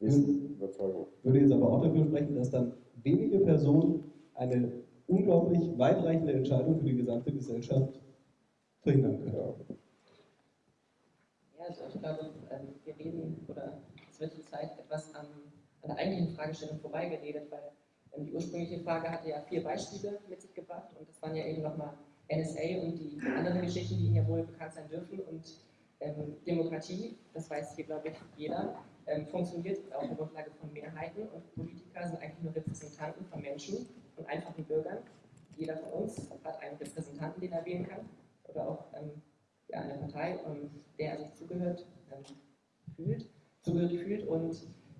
Wissen, Überzeugung. Ich würde jetzt aber auch dafür sprechen, dass dann wenige Personen eine unglaublich weitreichende Entscheidung für die gesamte Gesellschaft verhindern können. Ja, also ich glaube, wir reden, oder es wird zurzeit etwas an, an der eigentlichen Fragestellung vorbeigeredet, weil ähm, die ursprüngliche Frage hatte ja vier Beispiele mit sich gebracht und das waren ja eben nochmal NSA und die anderen Geschichten, die Ihnen ja wohl bekannt sein dürfen und ähm, Demokratie, das weiß hier glaube ich jeder, ähm, funktioniert auf der Grundlage von Mehrheiten und Politiker sind eigentlich nur Repräsentanten von Menschen, von einfachen Bürgern. Jeder von uns hat einen Repräsentanten, den er wählen kann oder auch ähm, eine Partei, der er sich zugehört ähm, fühlt, zugehörig fühlt und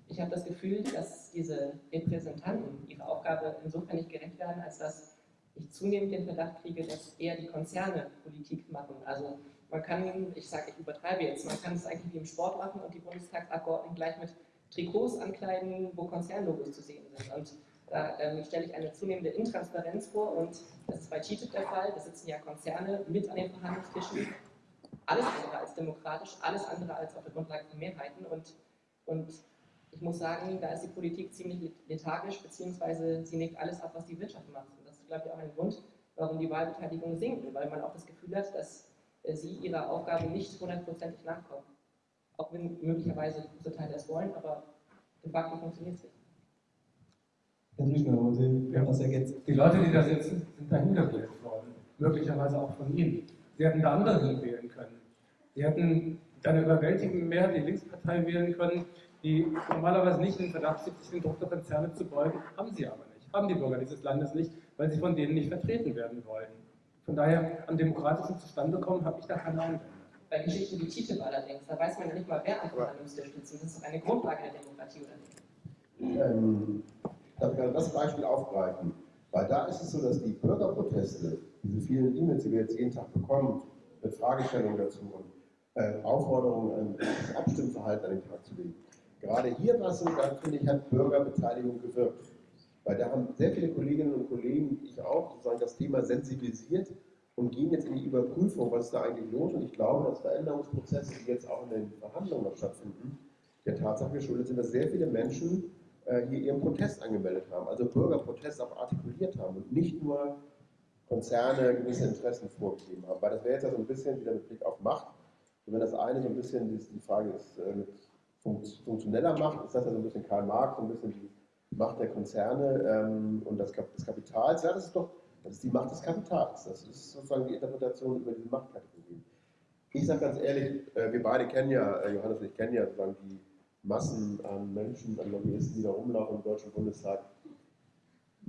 ich habe das Gefühl, dass diese Repräsentanten ihre Aufgabe insofern nicht gerecht werden, als dass ich zunehmend den Verdacht kriege, dass eher die Konzerne Politik machen. Also man kann, ich sage, ich übertreibe jetzt, man kann es eigentlich wie im Sport machen und die Bundestagsabgeordneten gleich mit Trikots ankleiden, wo Konzernlogos zu sehen sind. Und da ähm, stelle ich eine zunehmende Intransparenz vor und das ist bei TTIP der Fall. Da sitzen ja Konzerne mit an den Verhandlungstischen. Alles andere als demokratisch, alles andere als auf der Grundlage von Mehrheiten. Und, und ich muss sagen, da ist die Politik ziemlich lethargisch, beziehungsweise sie nickt alles ab, was die Wirtschaft macht. Und das ist, glaube ich, auch ein Grund, warum die Wahlbeteiligung sinkt, weil man auch das Gefühl hat, dass äh, sie ihrer Aufgabe nicht hundertprozentig nachkommen. Auch wenn möglicherweise große Teile es wollen, aber im Backen funktioniert es nicht. Herr wollen Sie ja. was ergänzen? Die Leute, die da sitzen, sind dahin gewählt worden. Möglicherweise auch von Ihnen. Sie hätten da andere wählen können. Sie hätten eine überwältigende Mehrheit die Linkspartei wählen können, die normalerweise nicht in den Verdacht steht, sich den Druck der Konzerne zu beugen. Haben sie aber nicht. Haben die Bürger dieses Landes nicht, weil sie von denen nicht vertreten werden wollen. Von daher, an demokratischen Zustandekommen habe ich da keine Einwände. Bei Geschichten wie TTIP allerdings, da weiß man ja nicht mal, wer am Verhandlungstisch sitzt. Das ist doch eine Grundlage der Demokratie, oder nicht? Ähm, darf ich das Beispiel aufgreifen? Weil da ist es so, dass die Bürgerproteste, diese vielen E-Mails, die wir jetzt jeden Tag bekommen, mit Fragestellungen dazu und äh, Aufforderungen, das Abstimmverhalten an den Tag zu legen. Gerade hier war es so, da finde ich, hat Bürgerbeteiligung gewirkt. Weil da haben sehr viele Kolleginnen und Kollegen, ich auch, sozusagen das Thema sensibilisiert und gehen jetzt in die Überprüfung, was ist da eigentlich los. Und ich glaube, dass Veränderungsprozesse, die jetzt auch in den Verhandlungen noch stattfinden, der Tatsache geschuldet sind, dass sehr viele Menschen äh, hier ihren Protest angemeldet haben, also Bürgerprotest auch artikuliert haben und nicht nur Konzerne gewisse Interessen vorgegeben haben. Weil das wäre jetzt ja so ein bisschen wieder mit Blick auf Macht. Und wenn das eine so ein bisschen die Frage ist, äh, mit funktioneller Macht, ist das ja so ein bisschen Karl Marx, so ein bisschen die Macht der Konzerne ähm, und das, des Kapitals. Ja, das ist doch Das ist die Macht des Kapitals. Das ist sozusagen die Interpretation über diese Machtkategorien. Ich sage ganz ehrlich, äh, wir beide kennen ja, äh, Johannes und ich kennen ja sozusagen die Massen an Menschen, an Lobbyisten, die da rumlaufen im Deutschen Bundestag.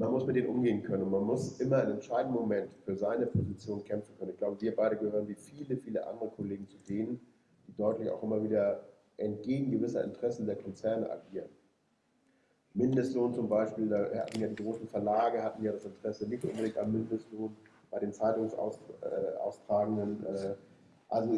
Man muss mit denen umgehen können und man muss immer im entscheidenden Moment für seine Position kämpfen können. Ich glaube, wir beide gehören wie viele, viele andere Kollegen zu denen, die deutlich auch immer wieder entgegen gewisser Interessen der Konzerne agieren. Mindestlohn zum Beispiel, da hatten ja die großen Verlage hatten ja das Interesse nicht unbedingt am Mindestlohn bei den Zeitungsaustragenden. Äh, also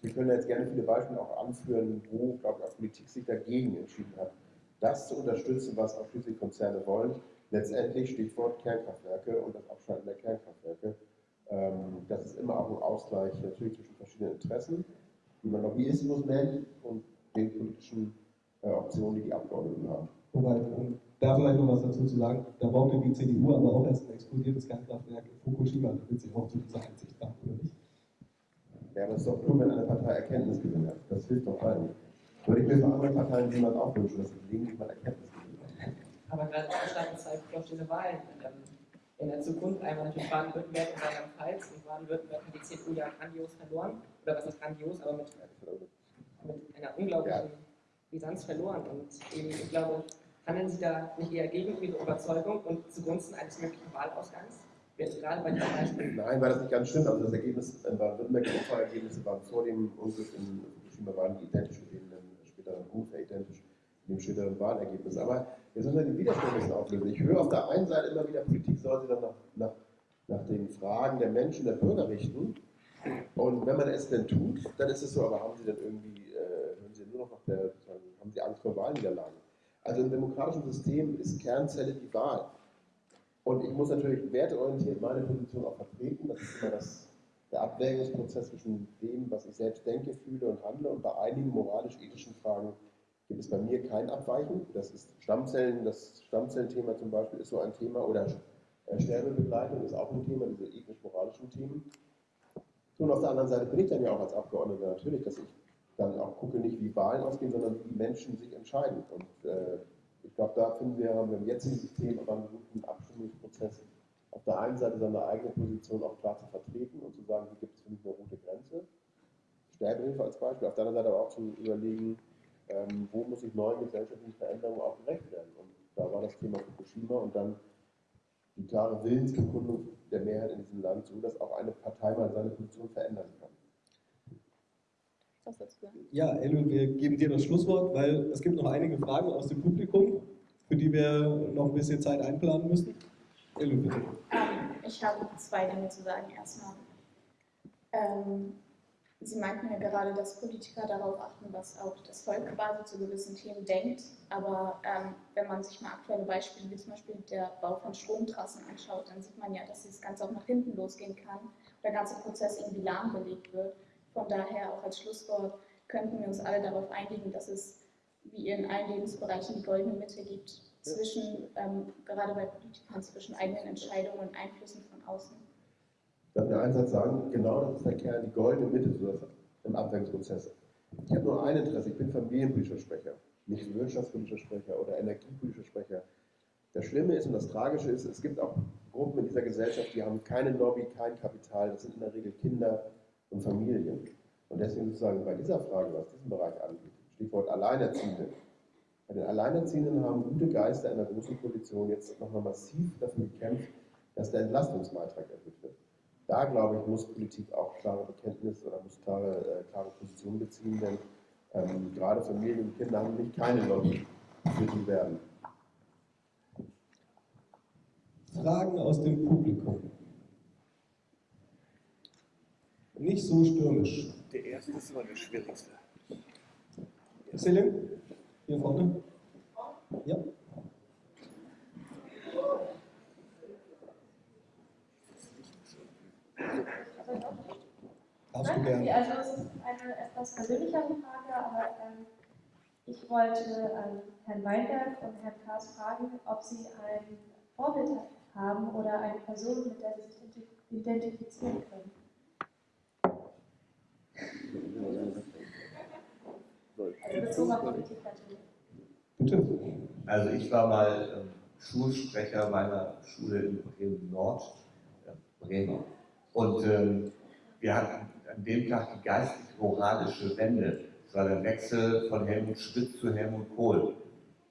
wir können jetzt gerne viele Beispiele auch anführen, wo, glaube ich, auch Politik sich dagegen entschieden hat, das zu unterstützen, was auch schließlich Konzerne wollen. Letztendlich Stichwort Kernkraftwerke und das Abschalten der Kernkraftwerke. Ähm, das ist immer auch ein Ausgleich natürlich zwischen verschiedenen Interessen, die man Lobbyismus nennt und den politischen äh, Optionen, die die Abgeordneten haben. Wobei, um da vielleicht noch was dazu zu sagen, da brauchte die CDU aber auch erst ein explodiertes Kernkraftwerk in Fukushima, damit sie auch zu dieser Einsicht kam, oder nicht? Ja, aber es ist doch nur, wenn eine Partei Erkenntnisgewinn hat. Das hilft doch allen. Würde ich mir für andere Parteien niemand auch wünschen, dass sie gelegentlich mal Erkenntnisgewinn hat. Aber gerade Deutschland zeigt durch diese Wahlen ähm, in der Zukunft einmal natürlich Baden-Württemberg und Rheinland-Pfalz. Und Baden-Württemberg hat die CDU ja grandios verloren. Oder was ist grandios, aber mit, mit einer unglaublichen Brisanz verloren. Und eben, ich glaube, handeln Sie da nicht eher gegen Ihre Überzeugung und zugunsten eines möglichen Wahlausgangs? Gerade bei. Nein, weil das nicht ganz stimmt. Also das Ergebnis in Baden-Württemberg, die Umfrageergebnisse waren vor dem Unglück in Fukushima waren die identisch mit denen späteren, ungefähr identisch mit dem späteren Wahlergebnis. Aber jetzt müssen wir die Widerstände ein bisschen auflösen. Ich höre auf der einen Seite immer wieder, Politik soll sich dann nach, nach, nach den Fragen der Menschen, der Bürger richten. Und wenn man es denn tut, dann ist es so, aber haben Sie dann irgendwie, äh, hören Sie nur noch nach der, haben Sie Angst vor Wahlniederlagen? Also im demokratischen System ist Kernzelle die Wahl. Und ich muss natürlich werteorientiert meine Position auch vertreten. Das ist immer das, der Abwägungsprozess zwischen dem, was ich selbst denke, fühle und handle. Und bei einigen moralisch-ethischen Fragen gibt es bei mir kein Abweichen. Das ist Stammzellen, das Stammzellenthema zum Beispiel ist so ein Thema. Oder äh, Sterbebegleitung ist auch ein Thema, diese ethisch-moralischen Themen. Und auf der anderen Seite bin ich dann ja auch als Abgeordneter natürlich, dass ich dann auch gucke, nicht wie Wahlen ausgehen, sondern wie Menschen sich entscheiden. Und äh, ich glaube, da finden wir, haben wir im jetzigen System aber einen guten Abstimmungsprozess, auf der einen Seite seine eigene Position auch klar zu vertreten und zu sagen, hier gibt es für mich eine rote Grenze. Sterbehilfe als Beispiel, auf der anderen Seite aber auch zu überlegen, ähm, wo muss ich neuen gesellschaftlichen Veränderungen auch gerecht werden. Und da war das Thema Fukushima und dann die klare Willensbekundung der Mehrheit in diesem Land, so dass auch eine Partei mal seine Position verändern kann. Ja, Elu, wir geben dir das Schlusswort, weil es gibt noch einige Fragen aus dem Publikum, für die wir noch ein bisschen Zeit einplanen müssen. Elu, bitte. Ähm, ich habe zwei Dinge zu sagen. Erstmal, ähm, Sie meinten ja gerade, dass Politiker darauf achten, was auch das Volk quasi zu gewissen Themen denkt. Aber ähm, wenn man sich mal aktuelle Beispiele wie zum Beispiel der Bau von Stromtrassen anschaut, dann sieht man ja, dass das Ganze auch nach hinten losgehen kann. Der ganze Prozess irgendwie lahmgelegt wird. Von daher auch als Schlusswort könnten wir uns alle darauf einigen, dass es wie in allen Lebensbereichen die goldene Mitte gibt zwischen, ähm, gerade bei Politikern, zwischen eigenen Entscheidungen und Einflüssen von außen. Darf ich einen Satz sagen? Genau das ist der Kern, die goldene Mitte im Abwägungsprozess. Ich habe nur ein Interesse, ich bin familienpolitischer Sprecher, nicht wirtschaftspolitischer Sprecher oder energiepolitischer Sprecher. Das Schlimme ist und das Tragische ist, es gibt auch Gruppen in dieser Gesellschaft, die haben keine Lobby, kein Kapital, das sind in der Regel Kinder, und Familien. Und deswegen sozusagen bei dieser Frage, was diesen Bereich angeht, Stichwort Alleinerziehende. Bei den Alleinerziehenden haben gute Geister in der großen Koalition jetzt nochmal massiv dafür gekämpft, dass der Entlastungsbeitrag erhöht wird. Da, glaube ich, muss Politik auch klare Bekenntnisse oder muss klare, äh, klare Positionen beziehen, denn ähm, gerade Familien und Kinder haben nicht keine Lobby für die werden. Fragen aus dem Publikum nicht so stürmisch. Der erste ist immer der schwierigste. Selim, hier vorne. Ja. Du gerne. Also es ist eine etwas persönlichere Frage, aber ähm, ich wollte ähm, Herrn Weinberg und Herrn Kaas fragen, ob Sie ein Vorbild haben oder eine Person, mit der Sie sich identifizieren können. Bitte. Also ich war mal ähm, Schulsprecher meiner Schule in Bremen Nord. Bremen. Und ähm, wir hatten an dem Tag die geistig-moralische Wende. Es war der Wechsel von Helmut Schmidt zu Helmut Kohl.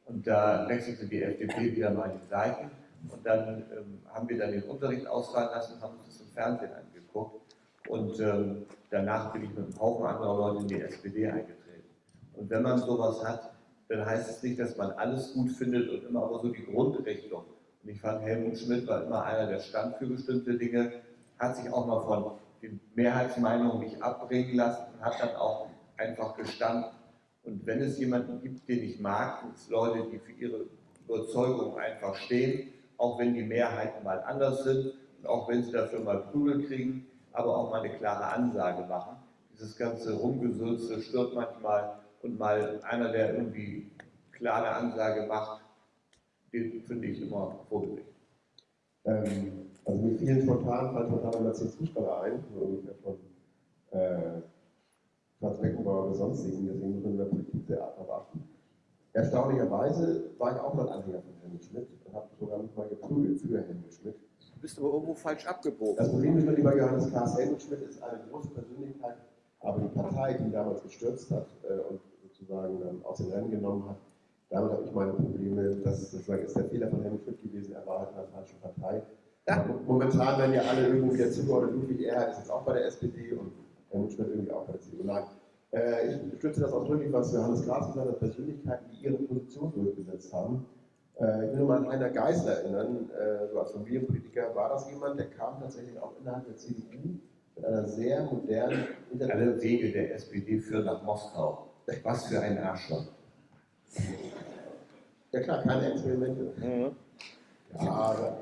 Und da wechselte die FDP wieder mal die Seiten. Und dann ähm, haben wir dann den Unterricht ausfallen lassen und haben uns das im Fernsehen angeguckt. Und ähm, danach bin ich mit einem Haufen anderer Leute in die SPD eingetreten. Und wenn man sowas hat, dann heißt es nicht, dass man alles gut findet und immer aber so die Grundrichtung. Und ich fand, Helmut Schmidt war immer einer, der stand für bestimmte Dinge, hat sich auch mal von den Mehrheitsmeinungen nicht abbringen lassen und hat dann auch einfach gestanden. Und wenn es jemanden gibt, den ich mag, sind es Leute, die für ihre Überzeugung einfach stehen, auch wenn die Mehrheiten mal anders sind und auch wenn sie dafür mal Prügel kriegen, aber auch mal eine klare Ansage machen. Dieses ganze Rumgesülze stört manchmal und mal einer, der irgendwie klare Ansage macht, den finde ich immer vorbildlich. Ähm, also mit vielen spontan fallen spontan immer zehn Fußballer ein, so ungefähr von äh, Franz Beckenbauer oder sonstigen, deswegen muss man in der Politik sehr darauf achten. Erstaunlicherweise war ich auch mal Anhänger von Helmut Schmidt und habe sogar mich mal geprügelt für Helmut Schmidt. Du bist aber irgendwo falsch abgebogen. Das Problem ist mit lieber Johannes Klaas, Helmut Schmidt ist eine große Persönlichkeit, aber die Partei, die ihn damals gestürzt hat äh, und sozusagen dann aus dem Rennen genommen hat, damit habe ich meine Probleme. Das ist, sozusagen ist der Fehler von Helmut Schmidt gewesen, er war halt in der falschen Partei. Ja. Momentan werden ja alle irgendwie wieder zugeordnet. Ludwig Erhard ist jetzt auch bei der SPD und Helmut Schmidt irgendwie auch bei der CDU. Nein, äh, ich stütze das ausdrücklich, was Johannes Glas gesagt hat, Persönlichkeiten, die ihre Position durchgesetzt haben. Äh, ich will nur mal an Heiner Geisler erinnern, äh, so als Familienpolitiker war das jemand, der kam tatsächlich auch innerhalb der CDU mit einer sehr modernen Alle Wege der SPD führen nach Moskau. Was für ein Arschloch. Ja klar, keine Experimente. Mhm. Aber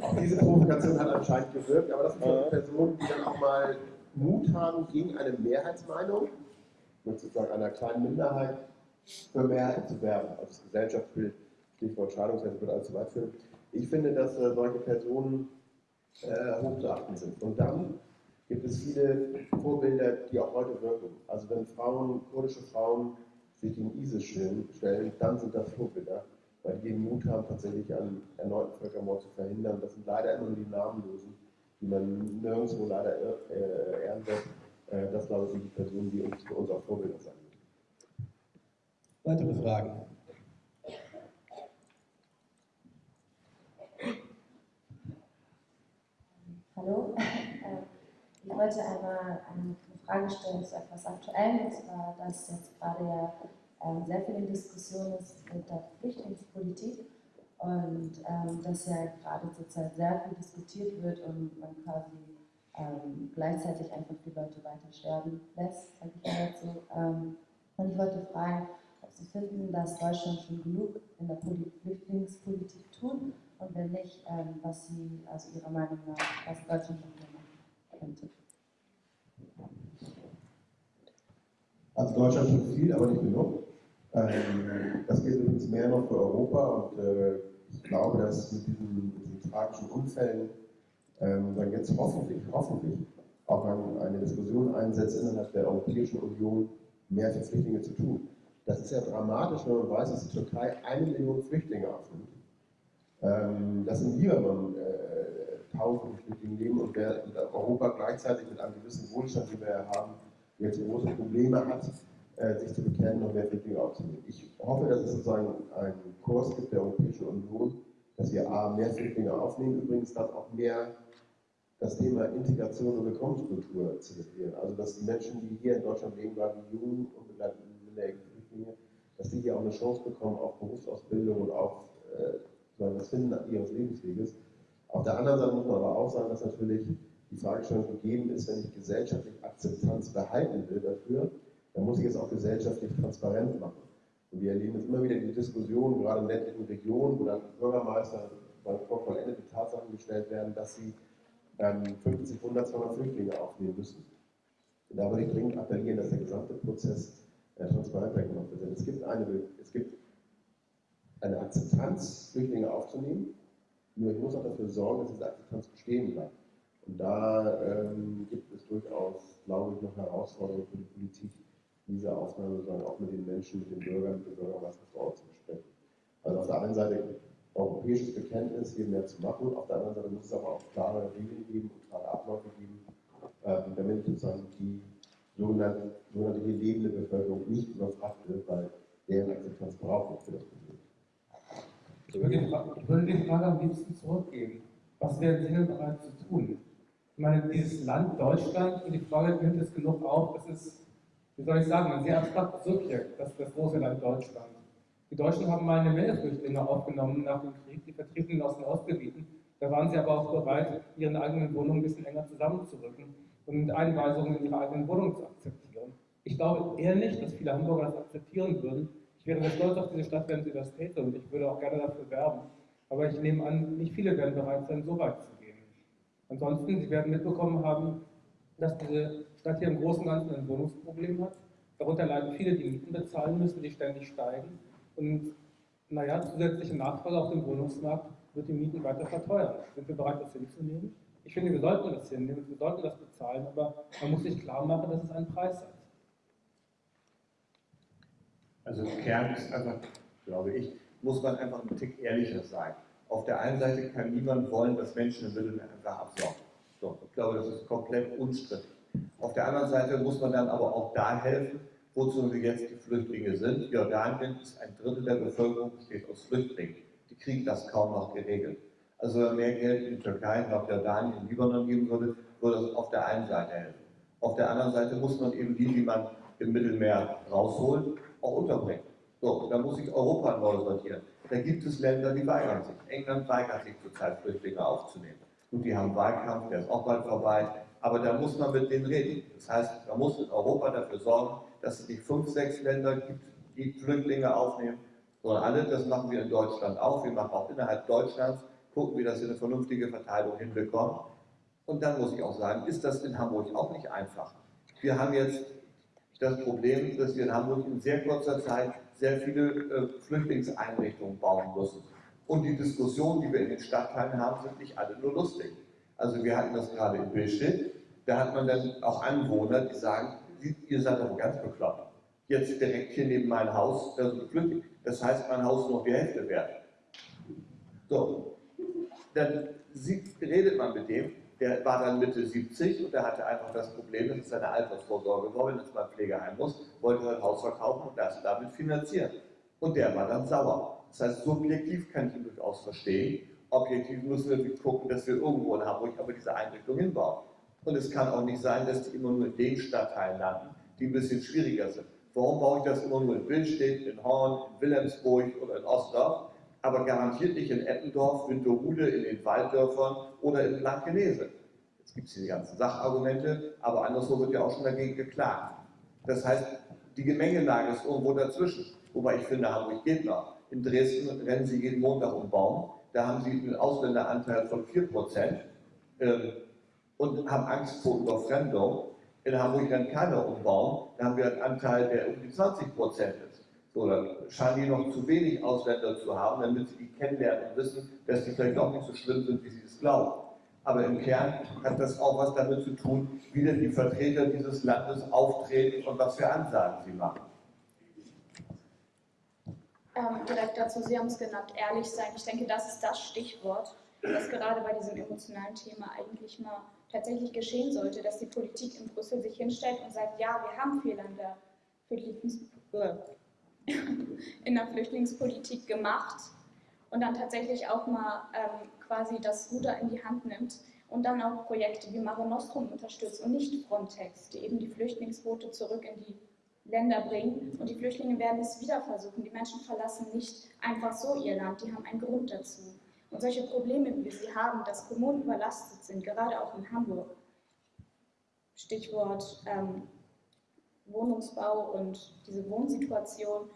auch diese Provokation hat anscheinend gewirkt, aber das sind mhm. Personen, die dann auch mal Mut haben gegen eine Mehrheitsmeinung, sozusagen einer kleinen Minderheit, für Mehrheit zu werben. Also das Gesellschaftsbild, Stichwort Scheidungsrecht wird allzu weit führen. Ich finde, dass äh, solche Personen äh, hochzuachten sind. Und dann gibt es viele Vorbilder, die auch heute wirken. Also wenn Frauen, kurdische Frauen sich gegen ISIS stellen, dann sind das Vorbilder, weil die den Mut haben, tatsächlich einen erneuten Völkermord zu verhindern. Das sind leider immer nur die Namenlosen, die man nirgendwo leider äh, ehren wird. Äh, das, glaube ich, sind die Personen, die uns für uns auch Vorbilder sein müssen. Weitere Fragen? Hallo, ich wollte einmal eine Frage stellen zu etwas Aktuellem, und zwar, dass jetzt gerade ja sehr viel in Diskussion ist mit der Flüchtlingspolitik und ähm, dass ja gerade zurzeit sehr viel diskutiert wird und man quasi ähm, gleichzeitig einfach die Leute weiter sterben lässt, sage ich mal dazu. Ähm, und ich wollte fragen, ob Sie finden, dass Deutschland schon genug in der Flüchtlingspolitik tut und wenn nicht, ähm, was Sie, also Ihrer Meinung nach, was Deutschland noch mehr machen könnte. Also Deutschland tut viel, aber nicht genug. Ähm, das gilt übrigens mehr noch für Europa und äh, ich glaube, dass mit diesen, diesen tragischen Unfällen ähm, dann jetzt hoffentlich, hoffentlich auch eine Diskussion einsetzt innerhalb der Europäischen Union, mehr für Flüchtlinge zu tun. Das ist ja dramatisch, wenn man weiß, dass die Türkei eine Million Flüchtlinge aufnimmt. Ähm, dass in Libanon äh, tausende Flüchtlinge leben und Europa gleichzeitig mit einem gewissen Wohlstand, den wir haben, jetzt große Probleme hat, sich zu bekennen und mehr Flüchtlinge aufzunehmen. Ich hoffe, dass es sozusagen einen Kurs gibt der Europäischen Union, dass wir A, mehr Flüchtlinge aufnehmen, übrigens dass auch mehr das Thema Integration und Willkommenskultur zelebrieren. Also dass die Menschen, die hier in Deutschland leben, gerade die jungen und minderjährigen Flüchtlinge, dass die hier auch eine Chance bekommen auf Berufsausbildung und auf äh, das Finden ihres Lebensweges. Auf der anderen Seite muss man aber auch sagen, dass natürlich die Fragestellung gegeben ist, wenn ich gesellschaftlich Akzeptanz behalten will dafür, dann muss ich es auch gesellschaftlich transparent machen. Und wir erleben jetzt immer wieder die Diskussion, gerade in ländlichen Regionen, wo dann Bürgermeister vor vollendete Tatsachen gestellt werden, dass sie ähm, 50, 100, 200 Flüchtlinge aufnehmen müssen. Und da würde ich dringend appellieren, dass der gesamte Prozess äh, transparenter gemacht wird. Denn es gibt eine, es gibt eine Akzeptanz, Flüchtlinge aufzunehmen, nur ich muss auch dafür sorgen, dass diese Akzeptanz bestehen bleibt. Und da ähm, gibt es durchaus, glaube ich, noch Herausforderungen für die Politik, diese Aufnahme sozusagen auch mit den Menschen, mit den Bürgern, mit den Bürgermeistern vor Ort zu besprechen. Also auf der einen Seite europäisches Bekenntnis, hier mehr zu machen. Auf der anderen Seite muss es aber auch klare Regeln geben und klare Abläufe geben, äh, damit sozusagen die sogenannte, sogenannte hier lebende Bevölkerung nicht überfragt wird, weil deren Akzeptanz braucht für das Problem. Ich würde, die Frage, am liebsten zurückgeben. Was wären Sie denn bereit zu tun? Ich meine, dieses Land Deutschland, und die Frage nimmt es genug auf, das ist, wie soll ich sagen, ein sehr abstraktes Subjekt, das, das große Land Deutschland. Die Deutschen haben mal eine Menge Flüchtlinge aufgenommen nach dem Krieg, die Vertriebenen aus den Ostgebieten. Da waren sie aber auch bereit, ihren eigenen Wohnungen ein bisschen enger zusammenzurücken und Einweisungen in ihre eigenen Wohnungen zu akzeptieren. Ich glaube eher nicht, dass viele Hamburger das akzeptieren würden. Ich wäre sehr stolz auf diese Stadt, wenn sie das täte und ich würde auch gerne dafür werben. Aber ich nehme an, nicht viele werden bereit sein, so weit zu gehen. Ansonsten, Sie werden mitbekommen haben, dass diese Stadt hier im Großen und Ganzen ein Wohnungsproblem hat. Darunter leiden viele, die Mieten bezahlen müssen, die ständig steigen. Und naja, zusätzliche Nachfrage auf dem Wohnungsmarkt wird die Mieten weiter verteuern. Sind wir bereit, das hinzunehmen? Ich finde, wir sollten das hinnehmen, wir sollten das bezahlen, aber man muss sich klar machen, dass es einen Preis hat. Also im Kern ist einfach, glaube ich, muss man einfach ein Tick ehrlicher sein. Auf der einen Seite kann niemand wollen, dass Menschen im Mittelmeer einfach absaugen. So, ich glaube, das ist komplett unstrittig. Auf der anderen Seite muss man dann aber auch da helfen, wozu wir jetzt die Flüchtlinge sind. Jordanien ist ein Drittel der Bevölkerung besteht aus Flüchtlingen. Die kriegen das kaum noch geregelt. Also wenn mehr Geld in Türkei, nach Jordanien, Libanon geben würde, würde das auf der einen Seite helfen. Auf der anderen Seite muss man eben die, die man im Mittelmeer rausholt, auch unterbringen. So, da muss sich Europa neu sortieren. Da gibt es Länder, die weigern sich. England weigert sich zurzeit, Flüchtlinge aufzunehmen. Und die haben Wahlkampf, der ist auch bald vorbei. Aber da muss man mit denen reden. Das heißt, man muss in Europa dafür sorgen, dass es nicht fünf, sechs Länder gibt, die Flüchtlinge aufnehmen, sondern alle, das machen wir in Deutschland auch. Wir machen auch innerhalb Deutschlands, gucken, wie das in eine vernünftige Verteilung hinbekommen. Und dann muss ich auch sagen, ist das in Hamburg auch nicht einfach. Wir haben jetzt das Problem, dass wir in Hamburg in sehr kurzer Zeit sehr viele äh, Flüchtlingseinrichtungen bauen müssen. Und die Diskussionen, die wir in den Stadtteilen haben, sind nicht alle nur lustig. Also wir hatten das gerade in Billstedt, da hat man dann auch Anwohner, die sagen, ihr seid doch ganz bekloppt. Jetzt direkt hier neben mein Haus, da sind Flüchtlinge. Das heißt, mein Haus nur die Hälfte wert. So, dann redet man mit dem, der war dann Mitte 70 und der hatte einfach das Problem, dass es seine Altersvorsorge war, wenn es mal Pflegeheim muss, wollte sein Haus verkaufen und das damit finanzieren. Und der war dann sauer. Das heißt, subjektiv kann ich ihn durchaus verstehen. Objektiv müssen wir gucken, dass wir irgendwo in Hamburg aber diese Einrichtung hinbauen. Und es kann auch nicht sein, dass die immer nur in den Stadtteilen landen, die ein bisschen schwieriger sind. Warum baue ich das immer nur in Billstedt, in Horn, in Wilhelmsburg oder in Ostdorf, aber garantiert nicht in Eppendorf, Winterhude, in den Walddörfern oder in Blankenese? Jetzt gibt es hier die ganzen Sachargumente, aber anderswo wird ja auch schon dagegen geklagt. Das heißt, die Gemengelage ist irgendwo dazwischen. Wobei ich finde, Hamburg geht noch. In Dresden rennen sie jeden Montag um Baum. Da haben sie einen Ausländeranteil von 4% ähm, und haben Angst vor Überfremdung. In Hamburg rennt keiner um Baum. Da haben wir einen Anteil, der um die 20% ist. So, dann scheinen die noch zu wenig Ausländer zu haben, damit sie die kennenlernen und wissen, dass die vielleicht auch nicht so schlimm sind, wie sie es glauben. Aber im Kern hat das auch was damit zu tun, wie denn die Vertreter dieses Landes auftreten und was für Ansagen sie machen. Ähm, direkt dazu, Sie haben es genannt, ehrlich sein. Ich denke, das ist das Stichwort, das gerade bei diesem emotionalen Thema eigentlich mal tatsächlich geschehen sollte, dass die Politik in Brüssel sich hinstellt und sagt, ja, wir haben Fehler in der, Flüchtlings in der Flüchtlingspolitik gemacht und dann tatsächlich auch mal ähm, quasi das Ruder in die Hand nimmt und dann auch Projekte wie Mare Nostrum unterstützt und nicht Frontex, die eben die Flüchtlingsboote zurück in die Länder bringen und die Flüchtlinge werden es wieder versuchen. Die Menschen verlassen nicht einfach so ihr Land, die haben einen Grund dazu. Und solche Probleme, wie wir sie haben, dass Kommunen überlastet sind, gerade auch in Hamburg, Stichwort ähm, Wohnungsbau und diese Wohnsituation,